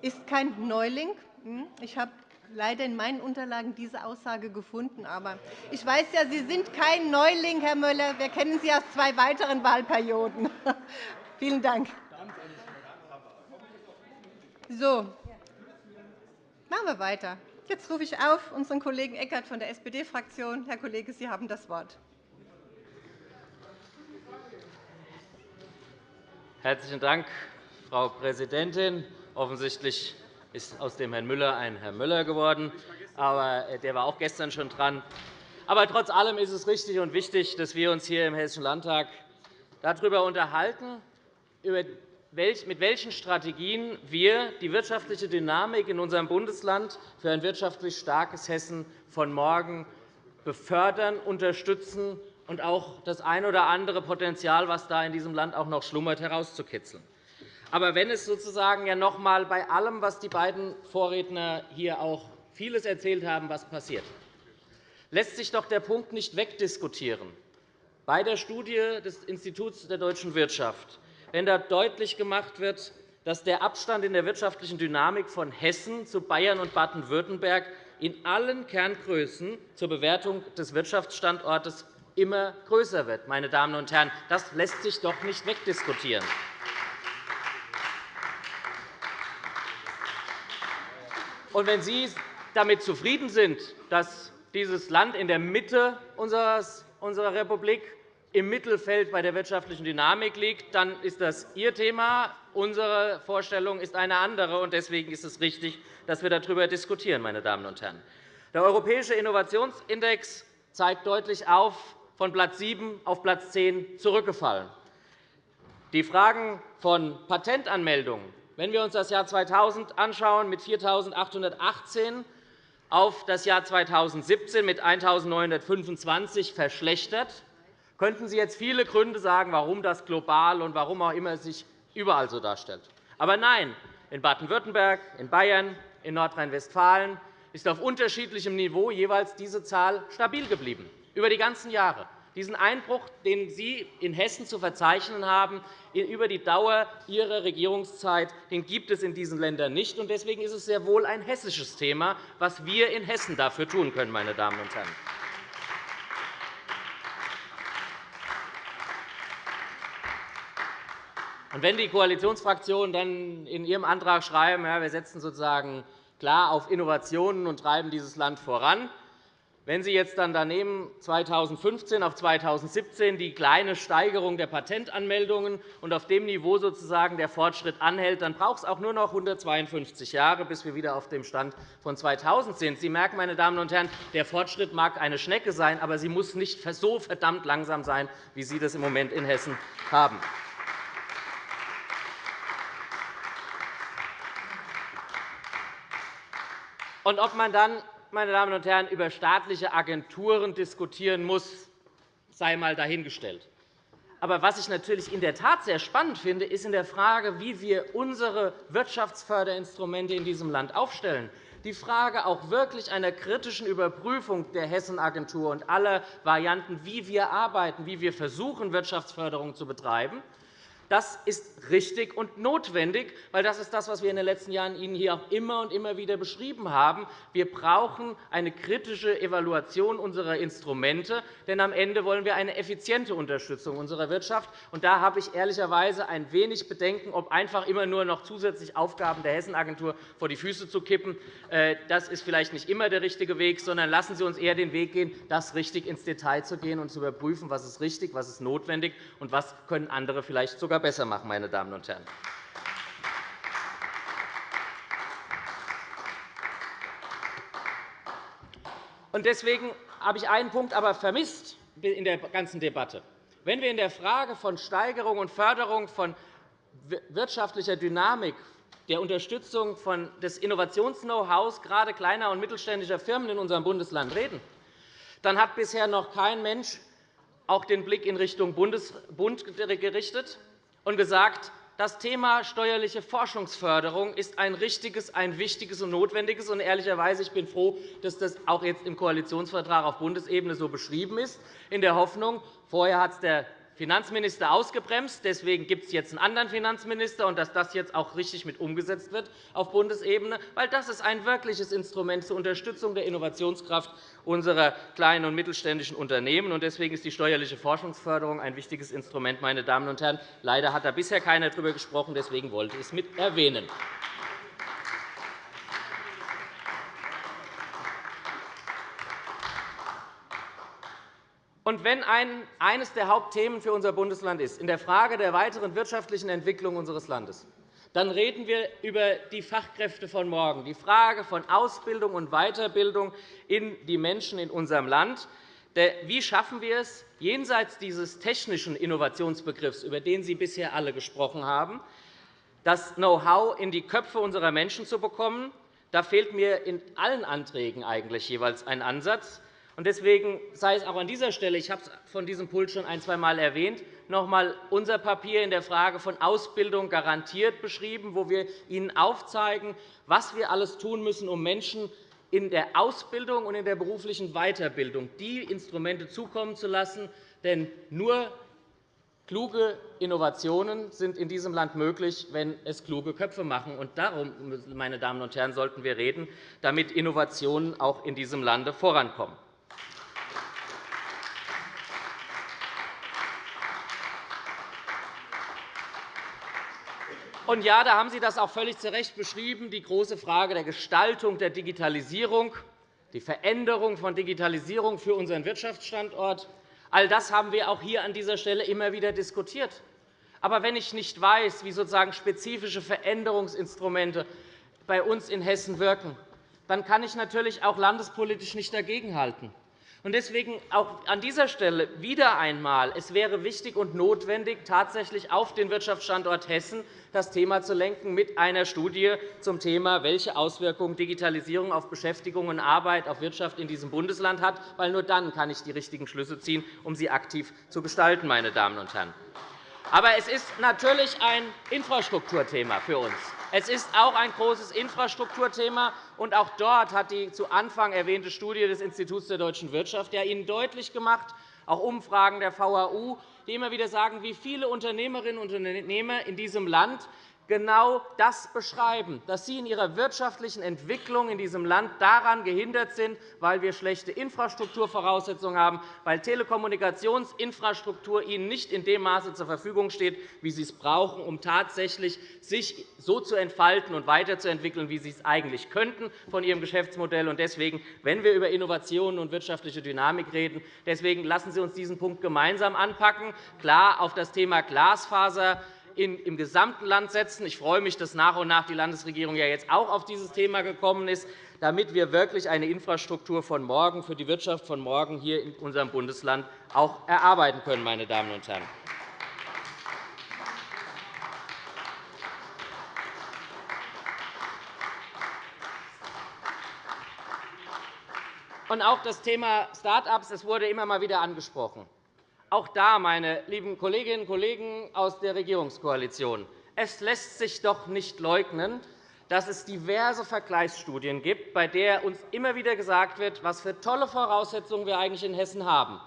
ist kein Neuling. Hm? Ich habe leider in meinen Unterlagen diese Aussage gefunden. Aber ich weiß ja, Sie sind kein Neuling, Herr Müller. Wir kennen Sie aus zwei weiteren Wahlperioden. Vielen Dank. So, machen wir weiter. Jetzt rufe ich auf unseren Kollegen Eckert von der SPD-Fraktion. Herr Kollege, Sie haben das Wort. Herzlichen Dank, Frau Präsidentin. Offensichtlich ist aus dem Herrn Müller ein Herr Müller geworden, aber äh, der war auch gestern schon dran. Aber trotz allem ist es richtig und wichtig, dass wir uns hier im Hessischen Landtag darüber unterhalten, mit welchen Strategien wir die wirtschaftliche Dynamik in unserem Bundesland für ein wirtschaftlich starkes Hessen von morgen befördern, unterstützen und auch das ein oder andere Potenzial, das da in diesem Land auch noch schlummert, herauszukitzeln. Aber wenn es sozusagen ja noch einmal bei allem, was die beiden Vorredner hier auch vieles erzählt haben, was passiert, lässt sich doch der Punkt nicht wegdiskutieren. Bei der Studie des Instituts der deutschen Wirtschaft, wenn da deutlich gemacht wird, dass der Abstand in der wirtschaftlichen Dynamik von Hessen zu Bayern und Baden-Württemberg in allen Kerngrößen zur Bewertung des Wirtschaftsstandortes immer größer wird. Meine Damen und Herren. Das lässt sich doch nicht wegdiskutieren. Und wenn Sie damit zufrieden sind, dass dieses Land in der Mitte unserer Republik im Mittelfeld bei der wirtschaftlichen Dynamik liegt, dann ist das Ihr Thema. Unsere Vorstellung ist eine andere. Deswegen ist es richtig, dass wir darüber diskutieren. Meine Damen und Herren. Der Europäische Innovationsindex zeigt deutlich auf, von Platz 7 auf Platz 10 zurückgefallen. Die Fragen von Patentanmeldungen, wenn wir uns das Jahr 2000 anschauen, mit 4.818 auf das Jahr 2017 mit 1.925 verschlechtert, könnten Sie jetzt viele Gründe sagen, warum das global und warum auch immer sich überall so darstellt. Aber nein, in Baden-Württemberg, in Bayern, in Nordrhein-Westfalen ist auf unterschiedlichem Niveau jeweils diese Zahl stabil geblieben über die ganzen Jahre. Diesen Einbruch, den Sie in Hessen zu verzeichnen haben, über die Dauer Ihrer Regierungszeit, den gibt es in diesen Ländern nicht. Deswegen ist es sehr wohl ein hessisches Thema, was wir in Hessen dafür tun können. Meine Damen und Herren. wenn die Koalitionsfraktionen dann in ihrem Antrag schreiben, ja, wir setzen sozusagen klar auf Innovationen und treiben dieses Land voran, wenn Sie jetzt dann daneben 2015 auf 2017 die kleine Steigerung der Patentanmeldungen und auf dem Niveau sozusagen der Fortschritt anhält, dann braucht es auch nur noch 152 Jahre, bis wir wieder auf dem Stand von 2000 sind. Sie merken, meine Damen und Herren, der Fortschritt mag eine Schnecke sein, aber sie muss nicht so verdammt langsam sein, wie Sie das im Moment in Hessen haben. Und ob man dann meine Damen und Herren, über staatliche Agenturen diskutieren muss, sei einmal dahingestellt. Aber was ich natürlich in der Tat sehr spannend finde, ist in der Frage, wie wir unsere Wirtschaftsförderinstrumente in diesem Land aufstellen. Die Frage auch wirklich einer kritischen Überprüfung der Hessenagentur und aller Varianten, wie wir arbeiten, wie wir versuchen, Wirtschaftsförderung zu betreiben. Das ist richtig und notwendig, weil das ist das, was wir in den letzten Jahren Ihnen hier auch immer und immer wieder beschrieben haben. Wir brauchen eine kritische Evaluation unserer Instrumente, denn am Ende wollen wir eine effiziente Unterstützung unserer Wirtschaft. Da habe ich ehrlicherweise ein wenig Bedenken, ob einfach immer nur noch zusätzlich Aufgaben der Hessenagentur vor die Füße zu kippen. Äh, das ist vielleicht nicht immer der richtige Weg, sondern lassen Sie uns eher den Weg gehen, das richtig ins Detail zu gehen und zu überprüfen, was ist richtig, was ist notwendig und was können andere vielleicht sogar besser machen, meine Damen und Herren. Deswegen habe ich einen Punkt aber vermisst in der ganzen Debatte. Wenn wir in der Frage von Steigerung und Förderung von wirtschaftlicher Dynamik, der Unterstützung des Innovations-Know-hows gerade kleiner und mittelständischer Firmen in unserem Bundesland reden, dann hat bisher noch kein Mensch auch den Blick in Richtung Bund gerichtet und gesagt, das Thema steuerliche Forschungsförderung ist ein richtiges, ein wichtiges und notwendiges. Und ehrlicherweise ich bin froh, dass das auch jetzt im Koalitionsvertrag auf Bundesebene so beschrieben ist, in der Hoffnung, vorher hat es der Finanzminister ausgebremst. Deswegen gibt es jetzt einen anderen Finanzminister, und dass das jetzt auch richtig mit umgesetzt wird auf Bundesebene, weil das ist ein wirkliches Instrument zur Unterstützung der Innovationskraft unserer kleinen und mittelständischen Unternehmen. Deswegen ist die steuerliche Forschungsförderung ein wichtiges Instrument. Meine Damen und Herren. Leider hat da bisher keiner darüber gesprochen. Deswegen wollte ich es mit erwähnen. Und wenn eines der Hauptthemen für unser Bundesland ist, in der Frage der weiteren wirtschaftlichen Entwicklung unseres Landes, dann reden wir über die Fachkräfte von morgen, die Frage von Ausbildung und Weiterbildung in die Menschen in unserem Land. Wie schaffen wir es, jenseits dieses technischen Innovationsbegriffs, über den Sie bisher alle gesprochen haben, das Know-how in die Köpfe unserer Menschen zu bekommen? Da fehlt mir in allen Anträgen eigentlich jeweils ein Ansatz. Deswegen sei es auch an dieser Stelle, ich habe es von diesem Pult schon ein, zwei Mal erwähnt, noch einmal unser Papier in der Frage von Ausbildung garantiert beschrieben, wo wir Ihnen aufzeigen, was wir alles tun müssen, um Menschen in der Ausbildung und in der beruflichen Weiterbildung die Instrumente zukommen zu lassen. Denn nur kluge Innovationen sind in diesem Land möglich, wenn es kluge Köpfe machen. Und darum, meine Damen und Herren, sollten wir reden, damit Innovationen auch in diesem Lande vorankommen. Und ja, da haben Sie das auch völlig zu Recht beschrieben, die große Frage der Gestaltung der Digitalisierung, die Veränderung von Digitalisierung für unseren Wirtschaftsstandort. All das haben wir auch hier an dieser Stelle immer wieder diskutiert. Aber wenn ich nicht weiß, wie sozusagen spezifische Veränderungsinstrumente bei uns in Hessen wirken, dann kann ich natürlich auch landespolitisch nicht dagegenhalten. Deswegen auch an dieser Stelle wieder einmal. Es wäre wichtig und notwendig, tatsächlich auf den Wirtschaftsstandort Hessen das Thema zu lenken mit einer Studie zum Thema, welche Auswirkungen Digitalisierung auf Beschäftigung und Arbeit, auf Wirtschaft in diesem Bundesland hat. Weil nur dann kann ich die richtigen Schlüsse ziehen, um sie aktiv zu gestalten. Meine Damen und Herren. Aber es ist natürlich ein Infrastrukturthema für uns. Es ist auch ein großes Infrastrukturthema. Und auch dort hat die zu Anfang erwähnte Studie des Instituts der deutschen Wirtschaft ja Ihnen deutlich gemacht, auch Umfragen der VHU, die immer wieder sagen, wie viele Unternehmerinnen und Unternehmer in diesem Land genau das beschreiben, dass sie in ihrer wirtschaftlichen Entwicklung in diesem Land daran gehindert sind, weil wir schlechte Infrastrukturvoraussetzungen haben, weil Telekommunikationsinfrastruktur ihnen nicht in dem Maße zur Verfügung steht, wie sie es brauchen, um tatsächlich sich so zu entfalten und weiterzuentwickeln, wie sie es eigentlich könnten von ihrem Geschäftsmodell. Deswegen, wenn wir über Innovationen und wirtschaftliche Dynamik reden, deswegen lassen Sie uns diesen Punkt gemeinsam anpacken. Klar, auf das Thema Glasfaser im gesamten Land setzen. Ich freue mich, dass nach und nach die Landesregierung ja jetzt auch auf dieses Thema gekommen ist, damit wir wirklich eine Infrastruktur von morgen für die Wirtschaft von morgen hier in unserem Bundesland auch erarbeiten können. Meine Damen und Herren. Und auch das Thema Start-ups wurde immer mal wieder angesprochen. Auch da, meine lieben Kolleginnen und Kollegen aus der Regierungskoalition, es lässt sich doch nicht leugnen, dass es diverse Vergleichsstudien gibt, bei denen uns immer wieder gesagt wird, was für tolle Voraussetzungen wir eigentlich in Hessen haben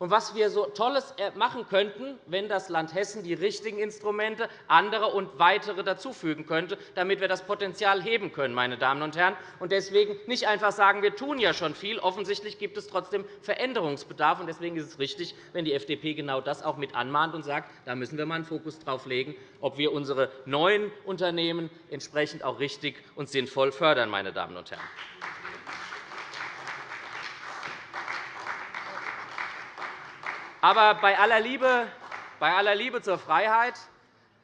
und was wir so Tolles äh, machen könnten, wenn das Land Hessen die richtigen Instrumente, andere und weitere dazufügen könnte, damit wir das Potenzial heben können. Meine Damen und Herren. Und deswegen nicht einfach sagen, wir tun ja schon viel. Offensichtlich gibt es trotzdem Veränderungsbedarf. Und deswegen ist es richtig, wenn die FDP genau das auch mit anmahnt und sagt, da müssen wir mal einen Fokus darauf legen, ob wir unsere neuen Unternehmen entsprechend auch richtig und sinnvoll fördern. Meine Damen und Herren. Aber bei aller Liebe, bei aller Liebe zur Freiheit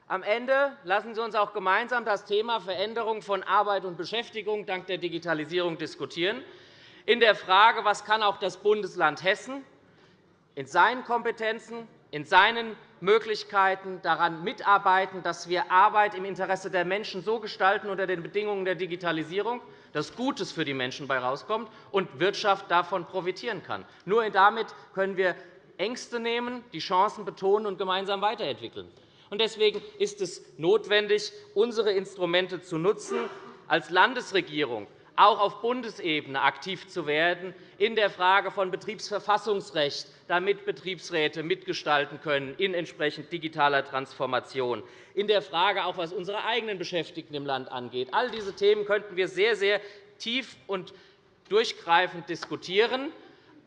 am Ende lassen Sie uns auch gemeinsam das Thema Veränderung von Arbeit und Beschäftigung dank der Digitalisierung diskutieren. In der Frage, was kann auch das Bundesland Hessen in seinen Kompetenzen, in seinen Möglichkeiten daran mitarbeiten, dass wir Arbeit im Interesse der Menschen so gestalten unter den Bedingungen der Digitalisierung, dass Gutes für die Menschen dabei herauskommt und Wirtschaft davon profitieren kann. Nur damit können wir Ängste nehmen, die Chancen betonen und gemeinsam weiterentwickeln. Deswegen ist es notwendig, unsere Instrumente zu nutzen, als Landesregierung auch auf Bundesebene aktiv zu werden in der Frage von Betriebsverfassungsrecht, damit Betriebsräte mitgestalten können in entsprechend digitaler Transformation, in der Frage auch, was unsere eigenen Beschäftigten im Land angeht. All diese Themen könnten wir sehr, sehr tief und durchgreifend diskutieren.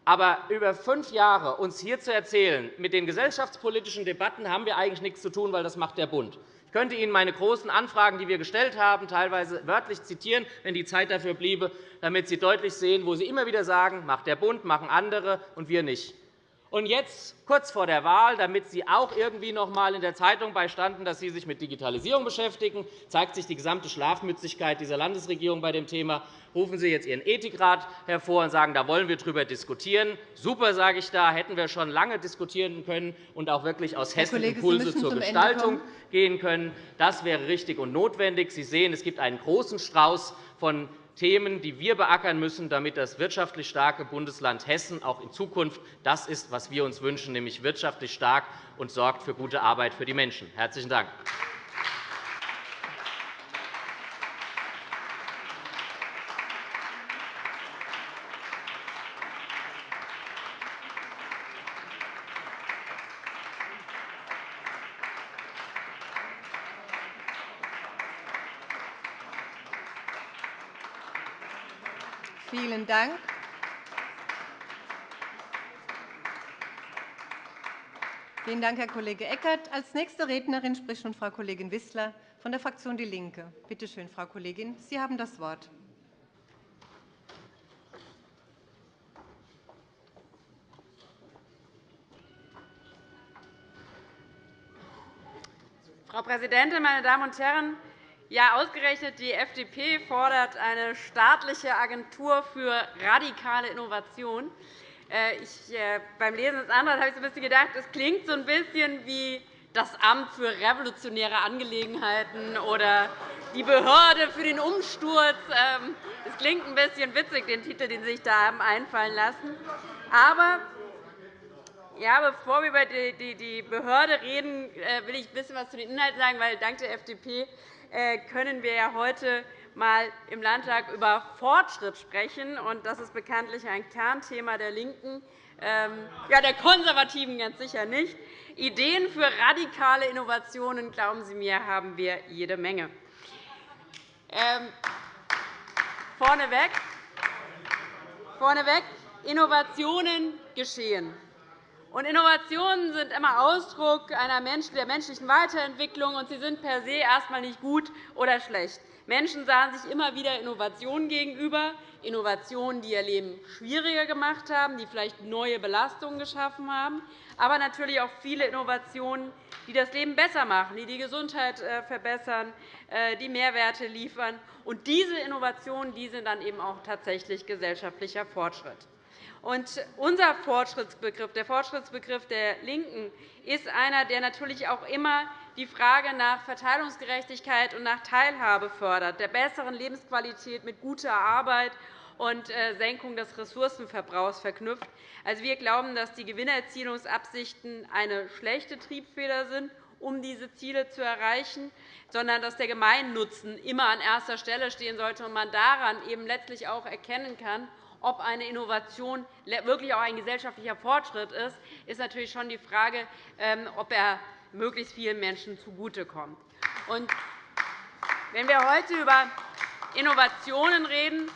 Aber über fünf Jahre uns hier zu erzählen, mit den gesellschaftspolitischen Debatten haben wir eigentlich nichts zu tun, weil das macht der Bund. Ich könnte Ihnen meine großen Anfragen, die wir gestellt haben, teilweise wörtlich zitieren, wenn die Zeit dafür bliebe, damit Sie deutlich sehen, wo Sie immer wieder sagen, macht der Bund, machen andere und wir nicht. Und jetzt, kurz vor der Wahl, damit Sie auch irgendwie noch einmal in der Zeitung beistanden, dass Sie sich mit Digitalisierung beschäftigen, zeigt sich die gesamte Schlafmützigkeit dieser Landesregierung bei dem Thema. Rufen Sie jetzt Ihren Ethikrat hervor und sagen, da wollen wir darüber diskutieren. Super, sage ich da, hätten wir schon lange diskutieren können und auch wirklich aus Hessen Impulse zur Gestaltung gehen können. Das wäre richtig und notwendig. Sie sehen, es gibt einen großen Strauß von Themen, die wir beackern müssen, damit das wirtschaftlich starke Bundesland Hessen auch in Zukunft das ist, was wir uns wünschen, nämlich wirtschaftlich stark und sorgt für gute Arbeit für die Menschen. – Herzlichen Dank. Vielen Dank. Vielen Dank, Herr Kollege Eckert. Als nächste Rednerin spricht nun Frau Kollegin Wissler von der Fraktion DIE LINKE. Bitte schön, Frau Kollegin, Sie haben das Wort. Frau Präsidentin, meine Damen und Herren! Ja, ausgerechnet die FDP fordert eine staatliche Agentur für radikale Innovation. Äh, ich, äh, beim Lesen des Antrags habe ich so ein bisschen gedacht, es klingt so ein bisschen wie das Amt für revolutionäre Angelegenheiten oder die Behörde für den Umsturz. Ähm, es klingt ein bisschen witzig, den Titel, den Sie sich da haben einfallen lassen. Aber ja, bevor wir über die Behörde reden, äh, will ich ein bisschen etwas zu den Inhalten sagen, weil dank der FDP können wir ja heute mal im Landtag über Fortschritt sprechen. Das ist bekanntlich ein Kernthema der LINKEN, ähm, ja, der Konservativen ganz sicher nicht. Ideen für radikale Innovationen, glauben Sie mir, haben wir jede Menge. Ähm, vorneweg, vorneweg Innovationen geschehen. Und Innovationen sind immer Ausdruck einer der menschlichen Weiterentwicklung, und sie sind per se erst einmal nicht gut oder schlecht. Menschen sahen sich immer wieder Innovationen gegenüber, Innovationen, die ihr Leben schwieriger gemacht haben, die vielleicht neue Belastungen geschaffen haben, aber natürlich auch viele Innovationen, die das Leben besser machen, die die Gesundheit äh, verbessern, äh, die Mehrwerte liefern. Und diese Innovationen die sind dann eben auch tatsächlich gesellschaftlicher Fortschritt. Und unser Fortschrittsbegriff, der Fortschrittsbegriff der LINKEN, ist einer, der natürlich auch immer die Frage nach Verteilungsgerechtigkeit und nach Teilhabe fördert, der besseren Lebensqualität mit guter Arbeit und äh, Senkung des Ressourcenverbrauchs verknüpft. Also, wir glauben, dass die Gewinnerzielungsabsichten eine schlechte Triebfeder sind, um diese Ziele zu erreichen, sondern dass der Gemeinnutzen immer an erster Stelle stehen sollte und man daran eben letztlich auch erkennen kann, ob eine Innovation wirklich auch ein gesellschaftlicher Fortschritt ist, ist natürlich schon die Frage, ähm, ob er möglichst vielen Menschen zugutekommt. Wenn wir heute über Innovationen reden,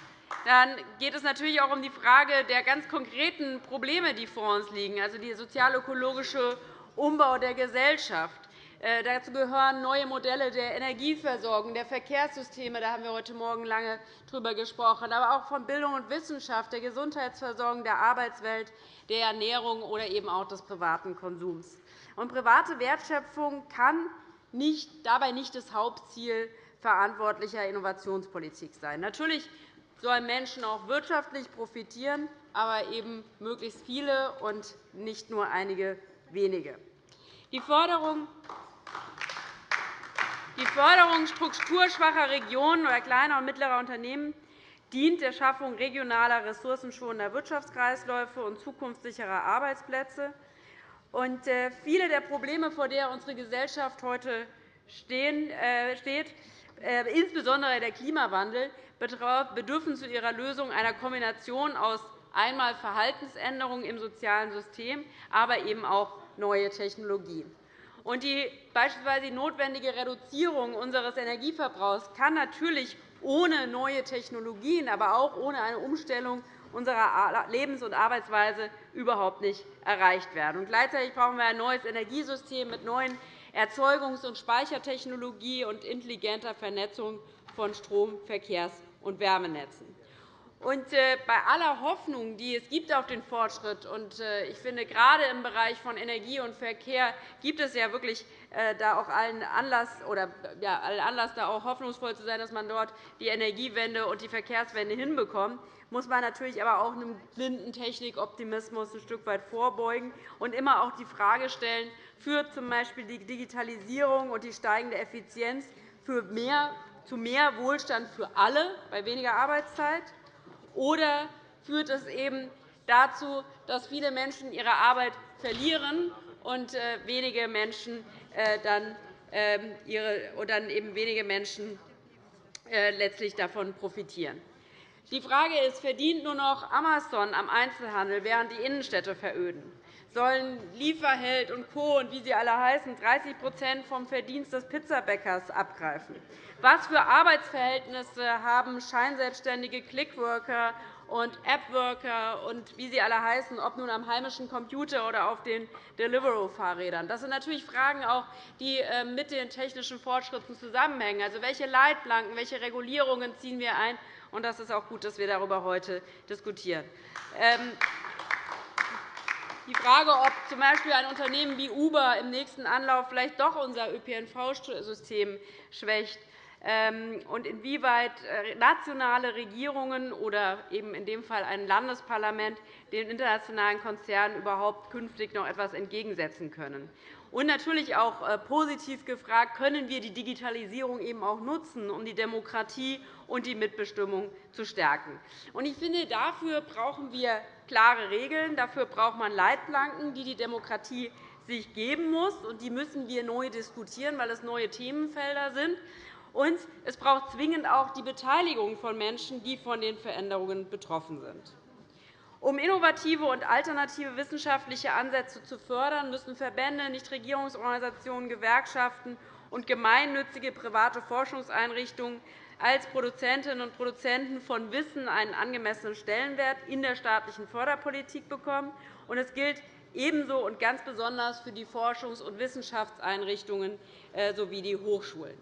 dann geht es natürlich auch um die Frage der ganz konkreten Probleme, die vor uns liegen, also der sozial-ökologische Umbau der Gesellschaft. Äh, dazu gehören neue Modelle der Energieversorgung, der Verkehrssysteme. Da haben wir heute Morgen lange darüber gesprochen. Aber auch von Bildung und Wissenschaft, der Gesundheitsversorgung, der Arbeitswelt, der Ernährung oder eben auch des privaten Konsums. Und private Wertschöpfung kann nicht, dabei nicht das Hauptziel verantwortlicher Innovationspolitik sein. Natürlich sollen Menschen auch wirtschaftlich profitieren, aber eben möglichst viele und nicht nur einige wenige. Die Förderung die Förderung strukturschwacher Regionen oder kleiner und mittlerer Unternehmen dient der Schaffung regionaler, ressourcenschonender Wirtschaftskreisläufe und zukunftssicherer Arbeitsplätze. Und äh, viele der Probleme, vor denen unsere Gesellschaft heute äh, steht, insbesondere der Klimawandel, bedürfen zu ihrer Lösung einer Kombination aus einmal Verhaltensänderungen im sozialen System, aber eben auch neue Technologien. Und die beispielsweise notwendige Reduzierung unseres Energieverbrauchs kann natürlich ohne neue Technologien, aber auch ohne eine Umstellung unserer Lebens- und Arbeitsweise überhaupt nicht erreicht werden. Gleichzeitig brauchen wir ein neues Energiesystem mit neuen Erzeugungs- und Speichertechnologie und intelligenter Vernetzung von Strom-, Verkehrs- und Wärmenetzen. Und äh, bei aller Hoffnung, die es gibt auf den Fortschritt, und äh, ich finde, gerade im Bereich von Energie und Verkehr gibt es ja wirklich äh, da auch allen Anlass, oder, ja, allen Anlass, da auch hoffnungsvoll zu sein, dass man dort die Energiewende und die Verkehrswende hinbekommt, muss man natürlich aber auch einem blinden Technikoptimismus ein Stück weit vorbeugen und immer auch die Frage stellen, führt z. B. die Digitalisierung und die steigende Effizienz für mehr, zu mehr Wohlstand für alle bei weniger Arbeitszeit? Oder führt es eben dazu, dass viele Menschen ihre Arbeit verlieren und äh, wenige Menschen äh, dann, ähm, dann eben wenige Menschen äh, letztlich davon profitieren. Die Frage ist, verdient nur noch Amazon am Einzelhandel, während die Innenstädte veröden? Sollen Lieferheld und Co. und wie sie alle heißen 30% vom Verdienst des Pizzabäckers abgreifen? Was für Arbeitsverhältnisse haben scheinselbstständige Clickworker und Appworker und wie sie alle heißen, ob nun am heimischen Computer oder auf den Deliveroo-Fahrrädern? Das sind natürlich Fragen, die äh, mit den technischen Fortschritten zusammenhängen. Also, welche Leitplanken, welche Regulierungen ziehen wir ein? Und das ist auch gut, dass wir darüber heute diskutieren. Ähm, die Frage, ob z. B. ein Unternehmen wie Uber im nächsten Anlauf vielleicht doch unser ÖPNV-System schwächt, und inwieweit äh, nationale Regierungen oder eben in dem Fall ein Landesparlament den internationalen Konzernen überhaupt künftig noch etwas entgegensetzen können. Und natürlich auch äh, positiv gefragt, können wir die Digitalisierung eben auch nutzen, um die Demokratie und die Mitbestimmung zu stärken. Ich finde, dafür brauchen wir klare Regeln. Dafür braucht man Leitplanken, die die Demokratie sich geben muss. Und die müssen wir neu diskutieren, weil es neue Themenfelder sind. Und es braucht zwingend auch die Beteiligung von Menschen, die von den Veränderungen betroffen sind. Um innovative und alternative wissenschaftliche Ansätze zu fördern, müssen Verbände, Nichtregierungsorganisationen, Gewerkschaften und gemeinnützige private Forschungseinrichtungen als Produzentinnen und Produzenten von Wissen einen angemessenen Stellenwert in der staatlichen Förderpolitik bekommen. Es gilt ebenso und ganz besonders für die Forschungs- und Wissenschaftseinrichtungen äh, sowie die Hochschulen.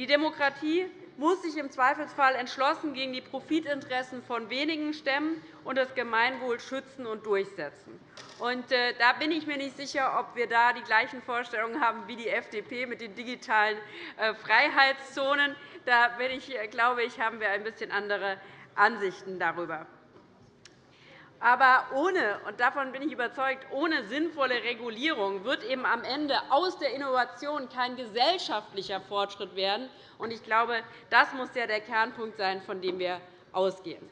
Die Demokratie muss sich im Zweifelsfall entschlossen gegen die Profitinteressen von wenigen stemmen und das Gemeinwohl schützen und durchsetzen. Äh, da bin ich mir nicht sicher, ob wir da die gleichen Vorstellungen haben wie die FDP mit den digitalen äh, Freiheitszonen. Da äh, glaube ich, haben wir ein bisschen andere Ansichten darüber. Aber ohne, und davon bin ich überzeugt, ohne sinnvolle Regulierung wird eben am Ende aus der Innovation kein gesellschaftlicher Fortschritt werden. Ich glaube, das muss ja der Kernpunkt sein, von dem wir ausgehen.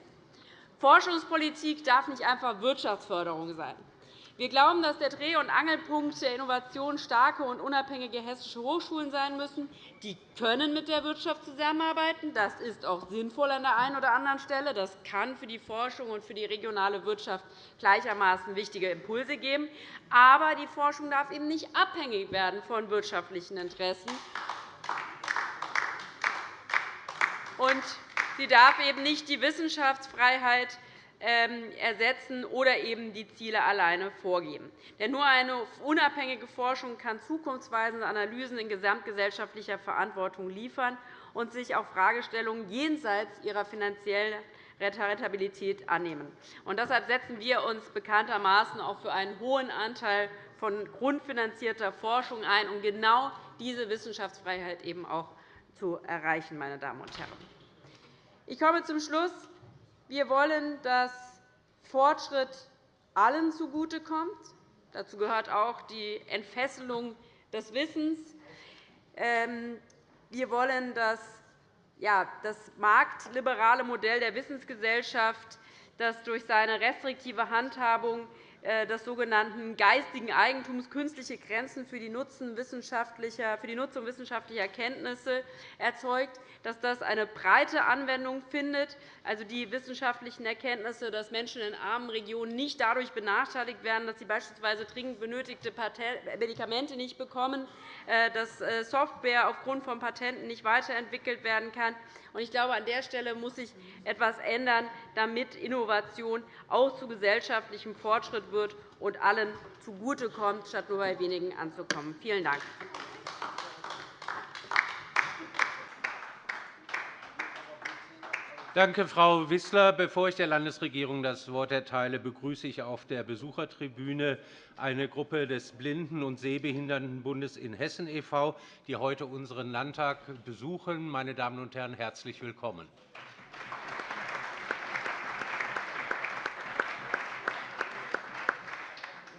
Forschungspolitik darf nicht einfach Wirtschaftsförderung sein. Wir glauben, dass der Dreh- und Angelpunkt der Innovation starke und unabhängige hessische Hochschulen sein müssen. Die können mit der Wirtschaft zusammenarbeiten. Das ist auch sinnvoll an der einen oder anderen Stelle. Das kann für die Forschung und für die regionale Wirtschaft gleichermaßen wichtige Impulse geben. Aber die Forschung darf eben nicht abhängig werden von wirtschaftlichen Interessen. Und sie darf eben nicht die Wissenschaftsfreiheit ersetzen oder eben die Ziele alleine vorgeben. Denn nur eine unabhängige Forschung kann zukunftsweisende Analysen in gesamtgesellschaftlicher Verantwortung liefern und sich auch Fragestellungen jenseits ihrer finanziellen Rentabilität annehmen. Und deshalb setzen wir uns bekanntermaßen auch für einen hohen Anteil von grundfinanzierter Forschung ein, um genau diese Wissenschaftsfreiheit eben auch zu erreichen. Meine Damen und Herren. Ich komme zum Schluss. Wir wollen, dass Fortschritt allen zugutekommt. Dazu gehört auch die Entfesselung des Wissens. Ähm, wir wollen, dass das marktliberale Modell der Wissensgesellschaft, das durch seine restriktive Handhabung des sogenannten geistigen Eigentums künstliche Grenzen für die Nutzung wissenschaftlicher Kenntnisse erzeugt, dass das eine breite Anwendung findet, also die wissenschaftlichen Erkenntnisse, dass Menschen in armen Regionen nicht dadurch benachteiligt werden, dass sie beispielsweise dringend benötigte Medikamente nicht bekommen, äh, dass äh, Software aufgrund von Patenten nicht weiterentwickelt werden kann. Ich glaube, an der Stelle muss sich etwas ändern, damit Innovation auch zu gesellschaftlichem Fortschritt wird und allen zugutekommt, statt nur bei wenigen anzukommen. Vielen Dank. Danke, Frau Wissler. Bevor ich der Landesregierung das Wort erteile, begrüße ich auf der Besuchertribüne eine Gruppe des Blinden- und Sehbehindertenbundes in Hessen e.V., die heute unseren Landtag besuchen. Meine Damen und Herren, herzlich willkommen.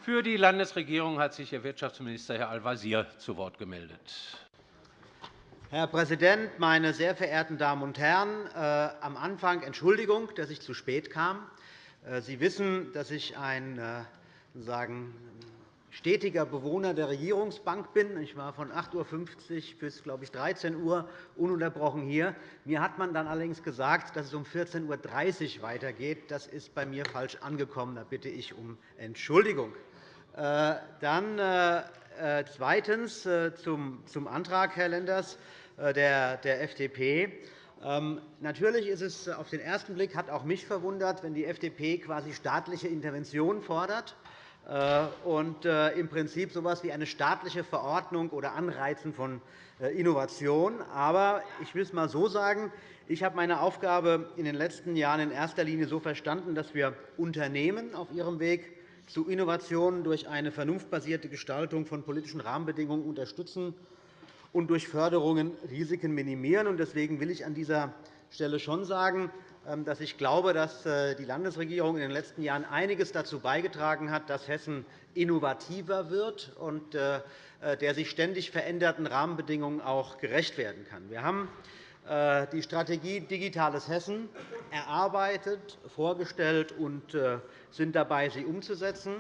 Für die Landesregierung hat sich Ihr Wirtschaftsminister, Herr Al-Wazir, zu Wort gemeldet. Herr Präsident, meine sehr verehrten Damen und Herren! Äh, am Anfang Entschuldigung, dass ich zu spät kam. Äh, Sie wissen, dass ich ein äh, sagen, stetiger Bewohner der Regierungsbank bin. Ich war von 8.50 Uhr bis glaube ich, 13 Uhr ununterbrochen hier. Mir hat man dann allerdings gesagt, dass es um 14.30 Uhr weitergeht. Das ist bei mir falsch angekommen. Da bitte ich um Entschuldigung. Dann zweitens zum Antrag, Herr Lenders. Äh, der FDP. Ähm, natürlich ist es auf den ersten Blick hat auch mich verwundert, wenn die FDP quasi staatliche Intervention fordert äh, und äh, im Prinzip so etwas wie eine staatliche Verordnung oder Anreizen von Innovation. Aber ich will es einmal so sagen. Ich habe meine Aufgabe in den letzten Jahren in erster Linie so verstanden, dass wir Unternehmen auf ihrem Weg zu Innovationen durch eine vernunftbasierte Gestaltung von politischen Rahmenbedingungen unterstützen und durch Förderungen Risiken minimieren. Deswegen will ich an dieser Stelle schon sagen, ähm, dass ich glaube, dass äh, die Landesregierung in den letzten Jahren einiges dazu beigetragen hat, dass Hessen innovativer wird und äh, äh, der sich ständig veränderten Rahmenbedingungen auch gerecht werden kann. Wir haben die Strategie Digitales Hessen erarbeitet, vorgestellt und sind dabei, sie umzusetzen.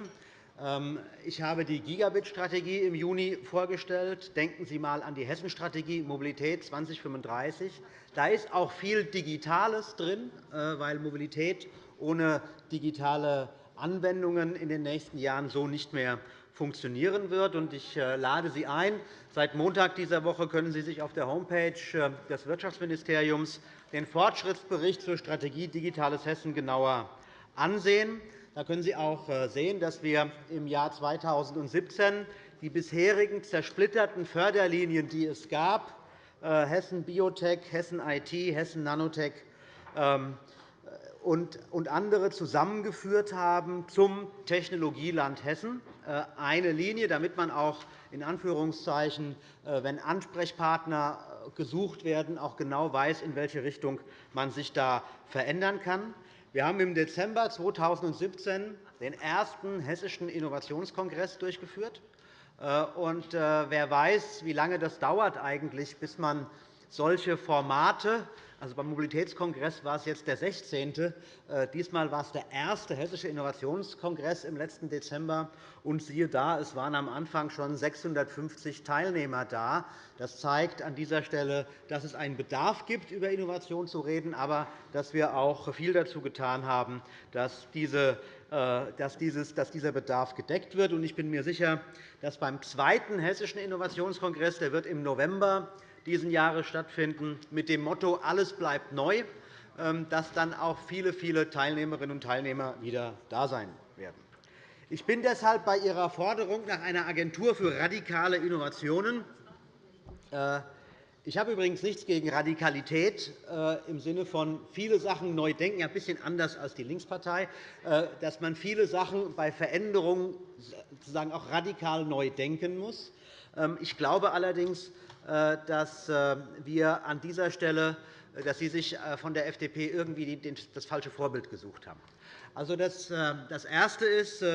Ähm, ich habe die Gigabit-Strategie im Juni vorgestellt. Denken Sie einmal an die Hessenstrategie Mobilität 2035. Da ist auch viel Digitales drin, äh, weil Mobilität ohne digitale Anwendungen in den nächsten Jahren so nicht mehr funktionieren wird. Ich äh, lade Sie ein. Seit Montag dieser Woche können Sie sich auf der Homepage äh, des Wirtschaftsministeriums den Fortschrittsbericht zur Strategie Digitales Hessen genauer ansehen. Da können Sie auch äh, sehen, dass wir im Jahr 2017 die bisherigen zersplitterten Förderlinien, die es gab, Hessen Biotech, Hessen IT, Hessen Nanotech ähm, und andere zusammengeführt haben zum Technologieland Hessen. Äh, eine Linie, damit man auch in Anführungszeichen, wenn Ansprechpartner gesucht werden, auch genau weiß, in welche Richtung man sich da verändern kann. Wir haben im Dezember 2017 den ersten Hessischen Innovationskongress durchgeführt. Äh, und äh, wer weiß, wie lange das dauert eigentlich, bis man solche Formate also beim Mobilitätskongress war es jetzt der 16. Äh, diesmal war es der erste Hessische Innovationskongress im letzten Dezember. Und siehe da, es waren am Anfang schon 650 Teilnehmer da. Das zeigt an dieser Stelle, dass es einen Bedarf gibt, über Innovation zu reden, aber dass wir auch viel dazu getan haben, dass, diese, äh, dass, dieser Bedarf gedeckt wird. Ich bin mir sicher, dass beim zweiten Hessischen Innovationskongress, der wird im November diesen Jahres stattfinden, mit dem Motto Alles bleibt neu, ähm, dass dann auch viele, viele Teilnehmerinnen und Teilnehmer wieder da sein werden. Ich bin deshalb bei Ihrer Forderung nach einer Agentur für radikale Innovationen. Äh, ich habe übrigens nichts gegen Radikalität äh, im Sinne von viele Sachen neu denken, ein bisschen anders als die Linkspartei, äh, dass man viele Sachen bei Veränderungen sozusagen auch radikal neu denken muss. Ähm, ich glaube allerdings, dass äh, wir an dieser Stelle äh, dass Sie sich von der FDP irgendwie das falsche Vorbild gesucht haben. Also das Erste ist,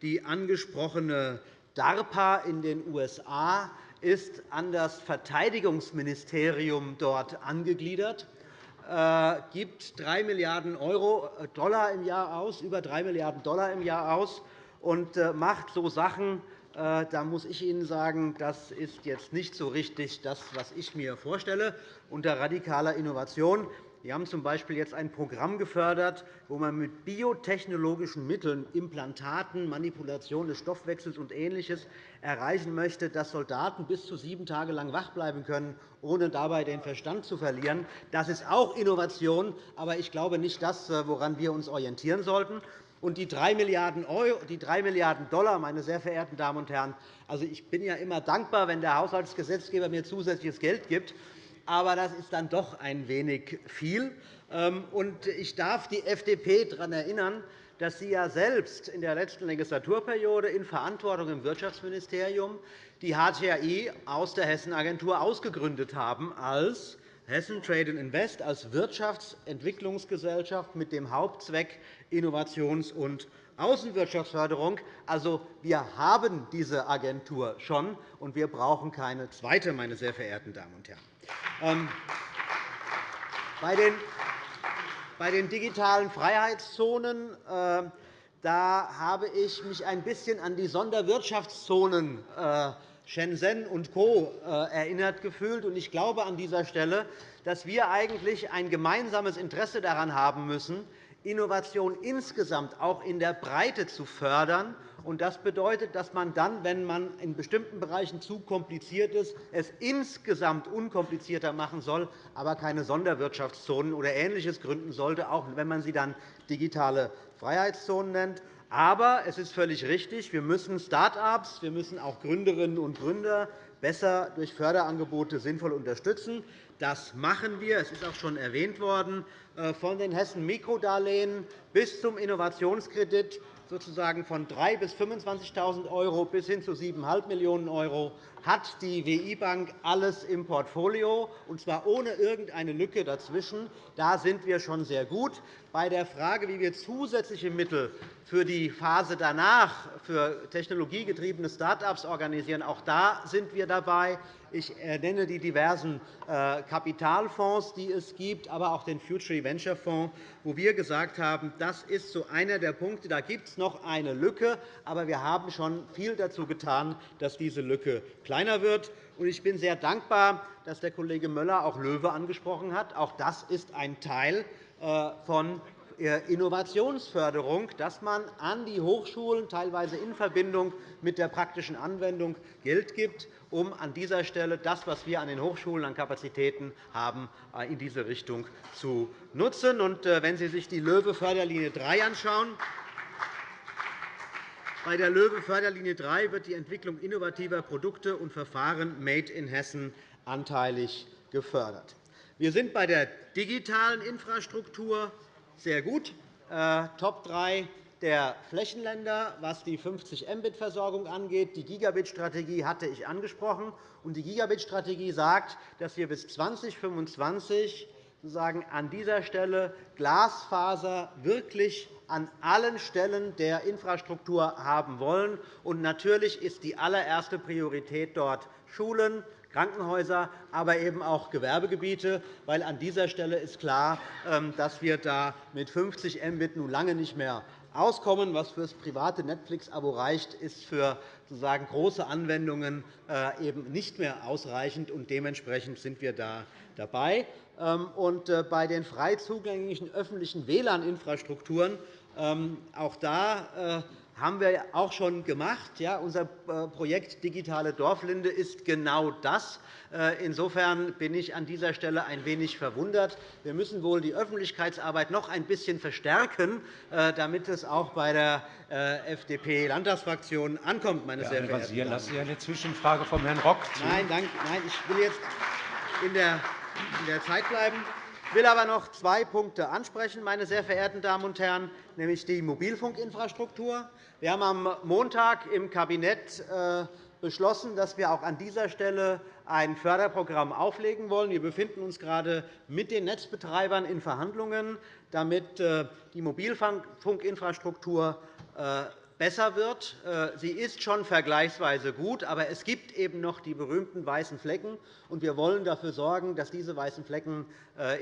die angesprochene DARPA in den USA ist an das Verteidigungsministerium dort angegliedert, gibt 3 Milliarden Dollar im Jahr aus, über 3 Milliarden Dollar im Jahr aus und äh, macht so Sachen, äh, da muss ich Ihnen sagen, das ist jetzt nicht so richtig das, was ich mir vorstelle unter radikaler Innovation. Wir haben z. B. jetzt ein Programm gefördert, wo man mit biotechnologischen Mitteln, Implantaten, Manipulation des Stoffwechsels und Ähnliches erreichen möchte, dass Soldaten bis zu sieben Tage lang wach bleiben können, ohne dabei den Verstand zu verlieren. Das ist auch Innovation, aber ich glaube nicht das, woran wir uns orientieren sollten. Und die 3 Milliarden, Euro, die 3 Milliarden $, meine sehr verehrten Damen und Herren, also ich bin ja immer dankbar, wenn der Haushaltsgesetzgeber mir zusätzliches Geld gibt aber das ist dann doch ein wenig viel. Ähm, ich darf die FDP daran erinnern, dass Sie ja selbst in der letzten Legislaturperiode in Verantwortung im Wirtschaftsministerium die HTI aus der Hessenagentur ausgegründet haben als Hessen Trade Invest als Wirtschaftsentwicklungsgesellschaft mit dem Hauptzweck Innovations- und Außenwirtschaftsförderung. Also, wir haben diese Agentur schon, und wir brauchen keine zweite, meine sehr verehrten Damen und Herren. Ähm, bei den digitalen Freiheitszonen äh, da habe ich mich ein bisschen an die Sonderwirtschaftszonen äh, Shenzhen und Co. Äh, erinnert gefühlt. Ich glaube an dieser Stelle, dass wir eigentlich ein gemeinsames Interesse daran haben müssen, Innovation insgesamt auch in der Breite zu fördern das bedeutet, dass man dann, wenn man in bestimmten Bereichen zu kompliziert ist, es insgesamt unkomplizierter machen soll, aber keine Sonderwirtschaftszonen oder Ähnliches gründen sollte, auch wenn man sie dann digitale Freiheitszonen nennt. Aber es ist völlig richtig, wir müssen Start-ups, wir müssen auch Gründerinnen und Gründer besser durch Förderangebote sinnvoll unterstützen. Das machen wir. Es ist auch schon erwähnt worden, äh, von den Hessen Mikrodarlehen bis zum Innovationskredit sozusagen von 3.000 bis 25.000 € bis hin zu 7,5 Millionen € hat die WI-Bank alles im Portfolio, und zwar ohne irgendeine Lücke dazwischen. Da sind wir schon sehr gut. Bei der Frage, wie wir zusätzliche Mittel für die Phase danach für technologiegetriebene Start-ups organisieren, auch da sind wir dabei. Ich nenne die diversen äh, Kapitalfonds, die es gibt, aber auch den Future Venture Fonds, wo wir gesagt haben, das ist so einer der Punkte. Da gibt es noch eine Lücke, aber wir haben schon viel dazu getan, dass diese Lücke kleiner wird. Ich bin sehr dankbar, dass der Kollege Möller auch Löwe angesprochen hat. Auch das ist ein Teil äh, von äh, Innovationsförderung, dass man an die Hochschulen teilweise in Verbindung mit der praktischen Anwendung Geld gibt, um an dieser Stelle das, was wir an den Hochschulen an Kapazitäten haben, äh, in diese Richtung zu nutzen. Wenn Sie sich die LOEWE-Förderlinie 3 anschauen, bei der LOEWE-Förderlinie 3 wird die Entwicklung innovativer Produkte und Verfahren Made in Hessen anteilig gefördert. Wir sind bei der digitalen Infrastruktur sehr gut. Äh, Top 3 der Flächenländer, was die 50 Mbit-Versorgung angeht. Die Gigabit-Strategie hatte ich angesprochen. Die Gigabit-Strategie sagt, dass wir bis 2025 sozusagen an dieser Stelle Glasfaser wirklich an allen Stellen der Infrastruktur haben wollen. Und natürlich ist die allererste Priorität dort Schulen, Krankenhäuser, aber eben auch Gewerbegebiete, weil an dieser Stelle ist klar, ähm, dass wir da mit 50 Mbit nun lange nicht mehr auskommen. Was für das private Netflix-Abo reicht, ist für sozusagen große Anwendungen äh, eben nicht mehr ausreichend. und Dementsprechend sind wir da dabei. Ähm, und äh, bei den frei zugänglichen öffentlichen WLAN-Infrastrukturen ähm, auch da äh, haben wir auch schon gemacht. Ja, unser äh, Projekt Digitale Dorflinde ist genau das. Insofern bin ich an dieser Stelle ein wenig verwundert. Wir müssen wohl die Öffentlichkeitsarbeit noch ein bisschen verstärken, damit es auch bei der FDP-Landtagsfraktion ankommt. Meine sehr verehrten Damen lassen Sie eine Zwischenfrage von Herrn Rock zu. Nein, nein, ich will jetzt in der Zeit bleiben. Ich will aber noch zwei Punkte ansprechen, meine sehr verehrten Damen und Herren, nämlich die Mobilfunkinfrastruktur. Wir haben am Montag im Kabinett äh, beschlossen, dass wir auch an dieser Stelle ein Förderprogramm auflegen wollen. Wir befinden uns gerade mit den Netzbetreibern in Verhandlungen, damit äh, die Mobilfunkinfrastruktur äh, besser wird. Sie ist schon vergleichsweise gut, aber es gibt eben noch die berühmten weißen Flecken. Wir wollen dafür sorgen, dass diese weißen Flecken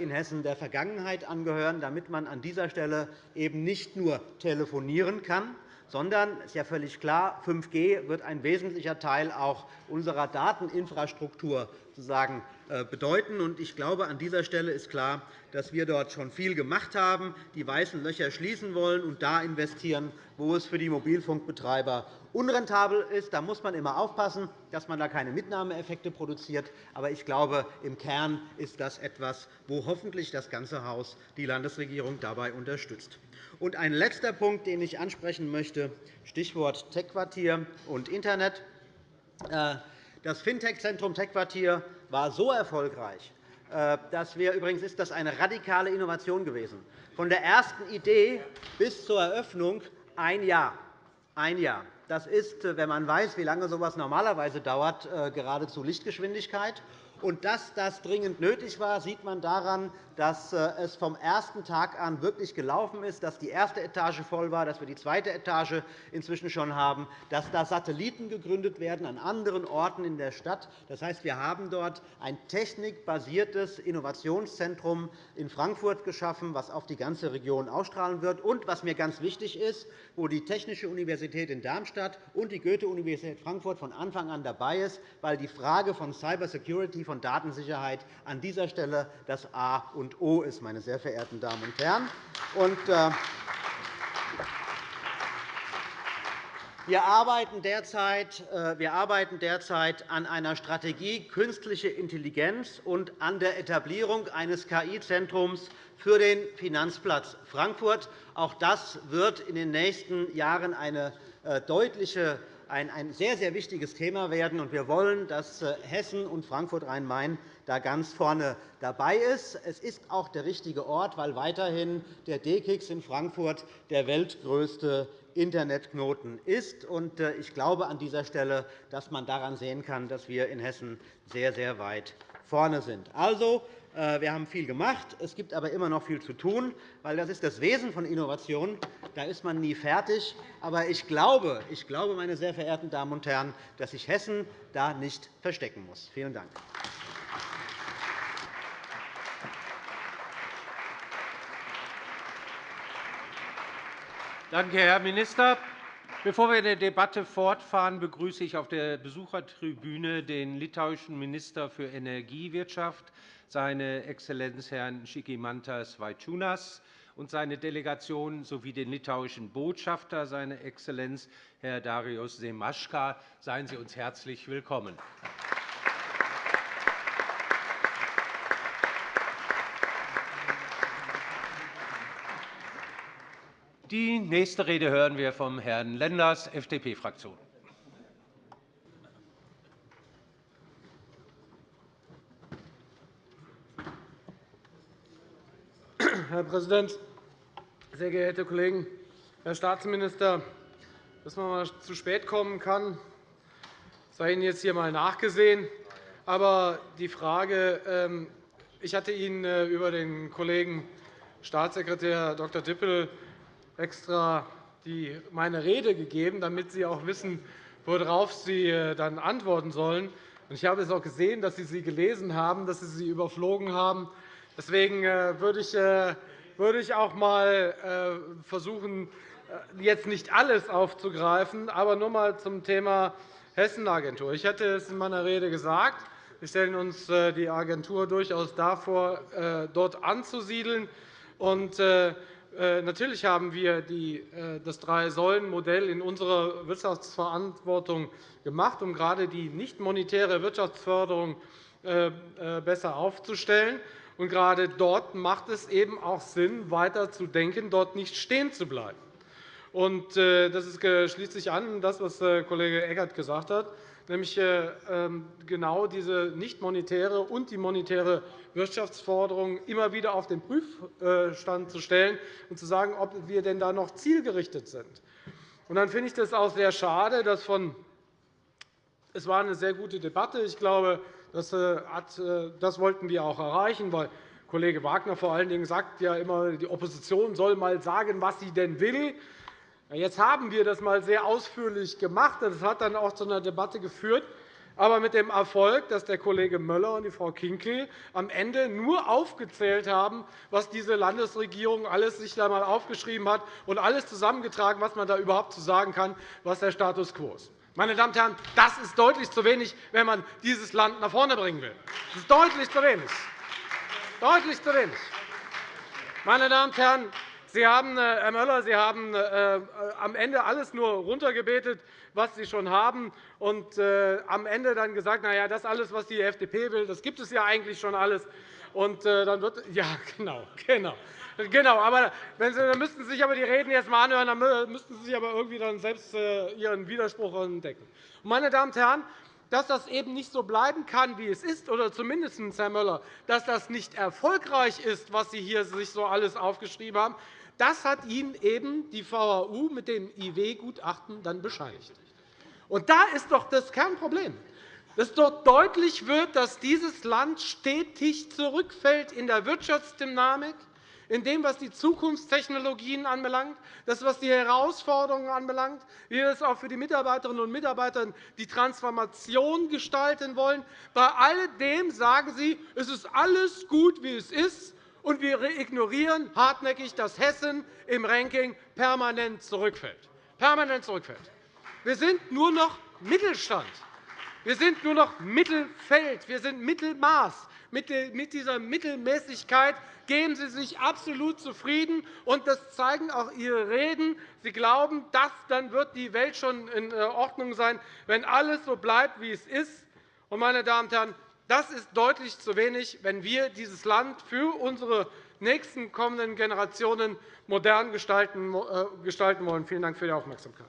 in Hessen der Vergangenheit angehören, damit man an dieser Stelle eben nicht nur telefonieren kann, sondern es ist ja völlig klar, 5G wird ein wesentlicher Teil auch unserer Dateninfrastruktur sozusagen äh, bedeuten. Ich glaube, an dieser Stelle ist klar, dass wir dort schon viel gemacht haben, die weißen Löcher schließen wollen und da investieren, wo es für die Mobilfunkbetreiber unrentabel ist. Da muss man immer aufpassen, dass man da keine Mitnahmeeffekte produziert. Aber ich glaube, im Kern ist das etwas, wo hoffentlich das ganze Haus die Landesregierung dabei unterstützt. Und ein letzter Punkt, den ich ansprechen möchte, Stichwort Tech-Quartier und Internet. Äh, das Fintech-Zentrum Tech-Quartier war so erfolgreich, äh, dass wir übrigens ist das eine radikale Innovation gewesen. Von der ersten Idee bis zur Eröffnung ein Jahr. Ein Jahr. Das ist, wenn man weiß, wie lange so etwas normalerweise dauert, äh, geradezu Lichtgeschwindigkeit. Und dass das dringend nötig war, sieht man daran, dass äh, es vom ersten Tag an wirklich gelaufen ist, dass die erste Etage voll war, dass wir die zweite Etage inzwischen schon haben, dass da Satelliten gegründet werden an anderen Orten in der Stadt. Das heißt, wir haben dort ein technikbasiertes Innovationszentrum in Frankfurt geschaffen, das auf die ganze Region ausstrahlen wird. Und was mir ganz wichtig ist, wo die Technische Universität in Darmstadt und die Goethe-Universität Frankfurt von Anfang an dabei ist, weil die Frage von Cybersecurity, von Datensicherheit an dieser Stelle das A und O ist, meine sehr verehrten Damen und Herren. Und, äh, wir arbeiten, derzeit, äh, wir arbeiten derzeit an einer Strategie künstliche Intelligenz und an der Etablierung eines KI-Zentrums für den Finanzplatz Frankfurt. Auch das wird in den nächsten Jahren eine äh, deutliche ein sehr, sehr wichtiges Thema werden. Wir wollen, dass Hessen und Frankfurt-Rhein-Main da ganz vorne dabei ist. Es ist auch der richtige Ort, weil weiterhin der DKIX in Frankfurt der weltgrößte Internetknoten ist. Äh, ich glaube an dieser Stelle, dass man daran sehen kann, dass wir in Hessen sehr, sehr weit vorne sind. Also, äh, wir haben viel gemacht. Es gibt aber immer noch viel zu tun, weil das ist das Wesen von Innovation. Da ist man nie fertig. Aber ich glaube, ich glaube meine sehr verehrten Damen und Herren, dass sich Hessen da nicht verstecken muss. Vielen Dank. Danke, Herr Minister. Bevor wir in der Debatte fortfahren, begrüße ich auf der Besuchertribüne den litauischen Minister für Energiewirtschaft, seine Exzellenz Herrn Schikimantas Vaičiūnas und seine Delegation sowie den litauischen Botschafter, seine Exzellenz Herr Darius Semaschka. Seien Sie uns herzlich willkommen. Die nächste Rede hören wir vom Herrn Lenders, FDP-Fraktion. Herr Präsident, sehr geehrte Kollegen! Herr Staatsminister, dass man mal zu spät kommen kann, sei Ihnen jetzt hier einmal nachgesehen. Aber die Frage, ähm, ich hatte Ihnen äh, über den Kollegen Staatssekretär Dr. Dippel extra meine Rede gegeben, damit Sie auch wissen, worauf Sie äh, dann antworten sollen. Ich habe es auch gesehen, dass Sie sie gelesen haben, dass Sie sie überflogen haben. Deswegen äh, würde ich, äh, würde ich auch einmal versuchen, jetzt nicht alles aufzugreifen, aber nur einmal zum Thema Hessenagentur. Ich hatte es in meiner Rede gesagt. Wir stellen uns die Agentur durchaus davor, dort anzusiedeln. Natürlich haben wir das Drei-Säulen-Modell in unserer Wirtschaftsverantwortung gemacht, um gerade die nicht monetäre Wirtschaftsförderung besser aufzustellen. Und gerade dort macht es eben auch Sinn, weiter zu denken, dort nicht stehen zu bleiben. Äh, das schließt sich an das, was äh, Kollege Eckert gesagt hat, nämlich äh, ähm, genau diese nicht monetäre und die monetäre Wirtschaftsforderung immer wieder auf den Prüfstand zu stellen und zu sagen, ob wir denn da noch zielgerichtet sind. Und dann finde ich das auch sehr schade, dass von es war eine sehr gute Debatte. Ich glaube, das, äh, äh, das wollten wir auch erreichen, weil Kollege Wagner vor allen Dingen sagt ja immer, die Opposition soll einmal sagen, was sie denn will. Jetzt haben wir das einmal sehr ausführlich gemacht. Das hat dann auch zu einer Debatte geführt. aber mit dem Erfolg, dass der Kollege Möller und die Frau Kinkel am Ende nur aufgezählt haben, was diese Landesregierung alles sich da einmal aufgeschrieben hat und alles zusammengetragen, was man da überhaupt zu sagen kann, was der Status quo ist. Meine Damen und Herren, das ist deutlich zu wenig, wenn man dieses Land nach vorne bringen will. Das ist deutlich zu wenig. Deutlich zu wenig. Meine Damen und Herren, Sie haben, äh, Herr Möller, Sie haben äh, am Ende alles nur runtergebetet, was Sie schon haben, und äh, am Ende dann gesagt, na ja, das alles, was die FDP will, das gibt es ja eigentlich schon alles. Und dann wird, ja, genau, genau. Genau, aber wenn Sie, dann müssten Sie sich aber die Reden jetzt einmal anhören, dann müssten Sie sich aber irgendwie dann selbst Ihren Widerspruch entdecken. Meine Damen und Herren, dass das eben nicht so bleiben kann, wie es ist, oder zumindest, Herr Möller, dass das nicht erfolgreich ist, was Sie hier sich so alles aufgeschrieben haben, das hat Ihnen eben die VHU mit dem IW-Gutachten dann bescheinigt. Und da ist doch das Kernproblem, dass dort deutlich wird, dass dieses Land stetig zurückfällt in der Wirtschaftsdynamik, in dem, was die Zukunftstechnologien anbelangt, das, was die Herausforderungen anbelangt, wie wir es auch für die Mitarbeiterinnen und Mitarbeiter die Transformation gestalten wollen. Bei alledem sagen Sie, es ist alles gut, wie es ist, und wir ignorieren hartnäckig, dass Hessen im Ranking permanent zurückfällt. Permanent zurückfällt. Wir sind nur noch Mittelstand. Wir sind nur noch Mittelfeld. Wir sind Mittelmaß. Mit dieser Mittelmäßigkeit geben Sie sich absolut zufrieden, und das zeigen auch Ihre Reden. Sie glauben, dass dann wird die Welt schon in äh, Ordnung sein, wenn alles so bleibt, wie es ist. Meine Damen und Herren, das ist deutlich zu wenig, wenn wir dieses Land für unsere nächsten kommenden Generationen modern gestalten äh, wollen. Vielen Dank für die Aufmerksamkeit.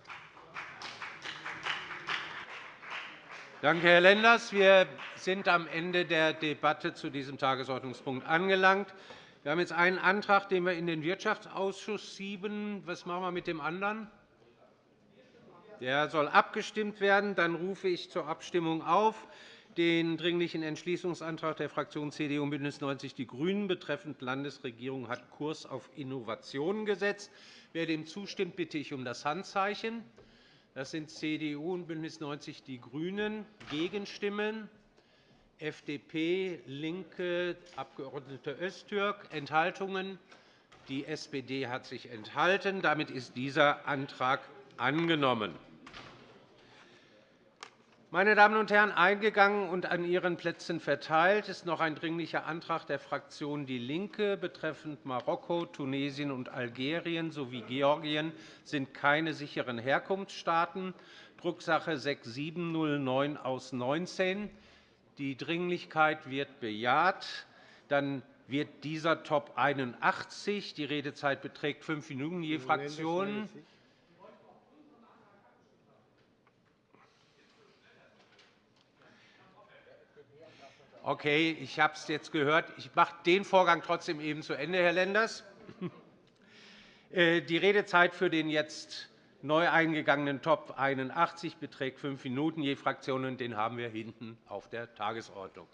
Danke, Herr Lenders. Wir sind am Ende der Debatte zu diesem Tagesordnungspunkt angelangt. Wir haben jetzt einen Antrag, den wir in den Wirtschaftsausschuss schieben. Was machen wir mit dem anderen? Der soll abgestimmt werden. Dann rufe ich zur Abstimmung auf den Dringlichen Entschließungsantrag der Fraktionen CDU und BÜNDNIS 90 die GRÜNEN betreffend Landesregierung hat Kurs auf Innovationen gesetzt. Wer dem zustimmt, bitte ich um das Handzeichen. Das sind CDU und BÜNDNIS 90 die GRÜNEN. Gegenstimmen FDP, LINKE, Abg. Öztürk. Enthaltungen Die SPD hat sich enthalten. Damit ist dieser Antrag angenommen. Meine Damen und Herren, eingegangen und an Ihren Plätzen verteilt ist noch ein Dringlicher Antrag der Fraktion DIE LINKE betreffend Marokko, Tunesien und Algerien sowie Georgien sind keine sicheren Herkunftsstaaten, Drucksache 6709 aus 19. Die Dringlichkeit wird bejaht. Dann wird dieser Top 81. Die Redezeit beträgt fünf Minuten je Fraktion. Okay, ich habe es jetzt gehört. Ich mache den Vorgang trotzdem eben zu Ende, Herr Lenders. Äh, die Redezeit für den jetzt neu eingegangenen Top 81 beträgt fünf Minuten je Fraktion, und den haben wir hinten auf der Tagesordnung.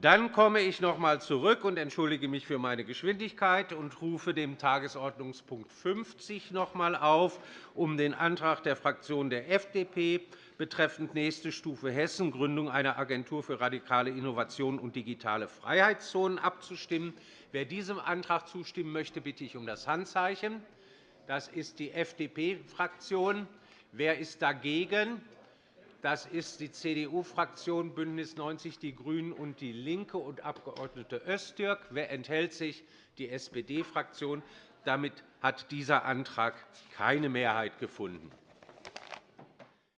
Dann komme ich noch einmal zurück und entschuldige mich für meine Geschwindigkeit und rufe dem Tagesordnungspunkt 50 noch einmal auf, um den Antrag der Fraktion der FDP betreffend nächste Stufe Hessen, Gründung einer Agentur für radikale Innovation und digitale Freiheitszonen abzustimmen. Wer diesem Antrag zustimmen möchte, bitte ich um das Handzeichen. Das ist die FDP-Fraktion. Wer ist dagegen? Das ist die CDU-Fraktion, BÜNDNIS 90 die GRÜNEN und DIE LINKE und Abg. Öztürk. Wer enthält sich? Die SPD-Fraktion. Damit hat dieser Antrag keine Mehrheit gefunden.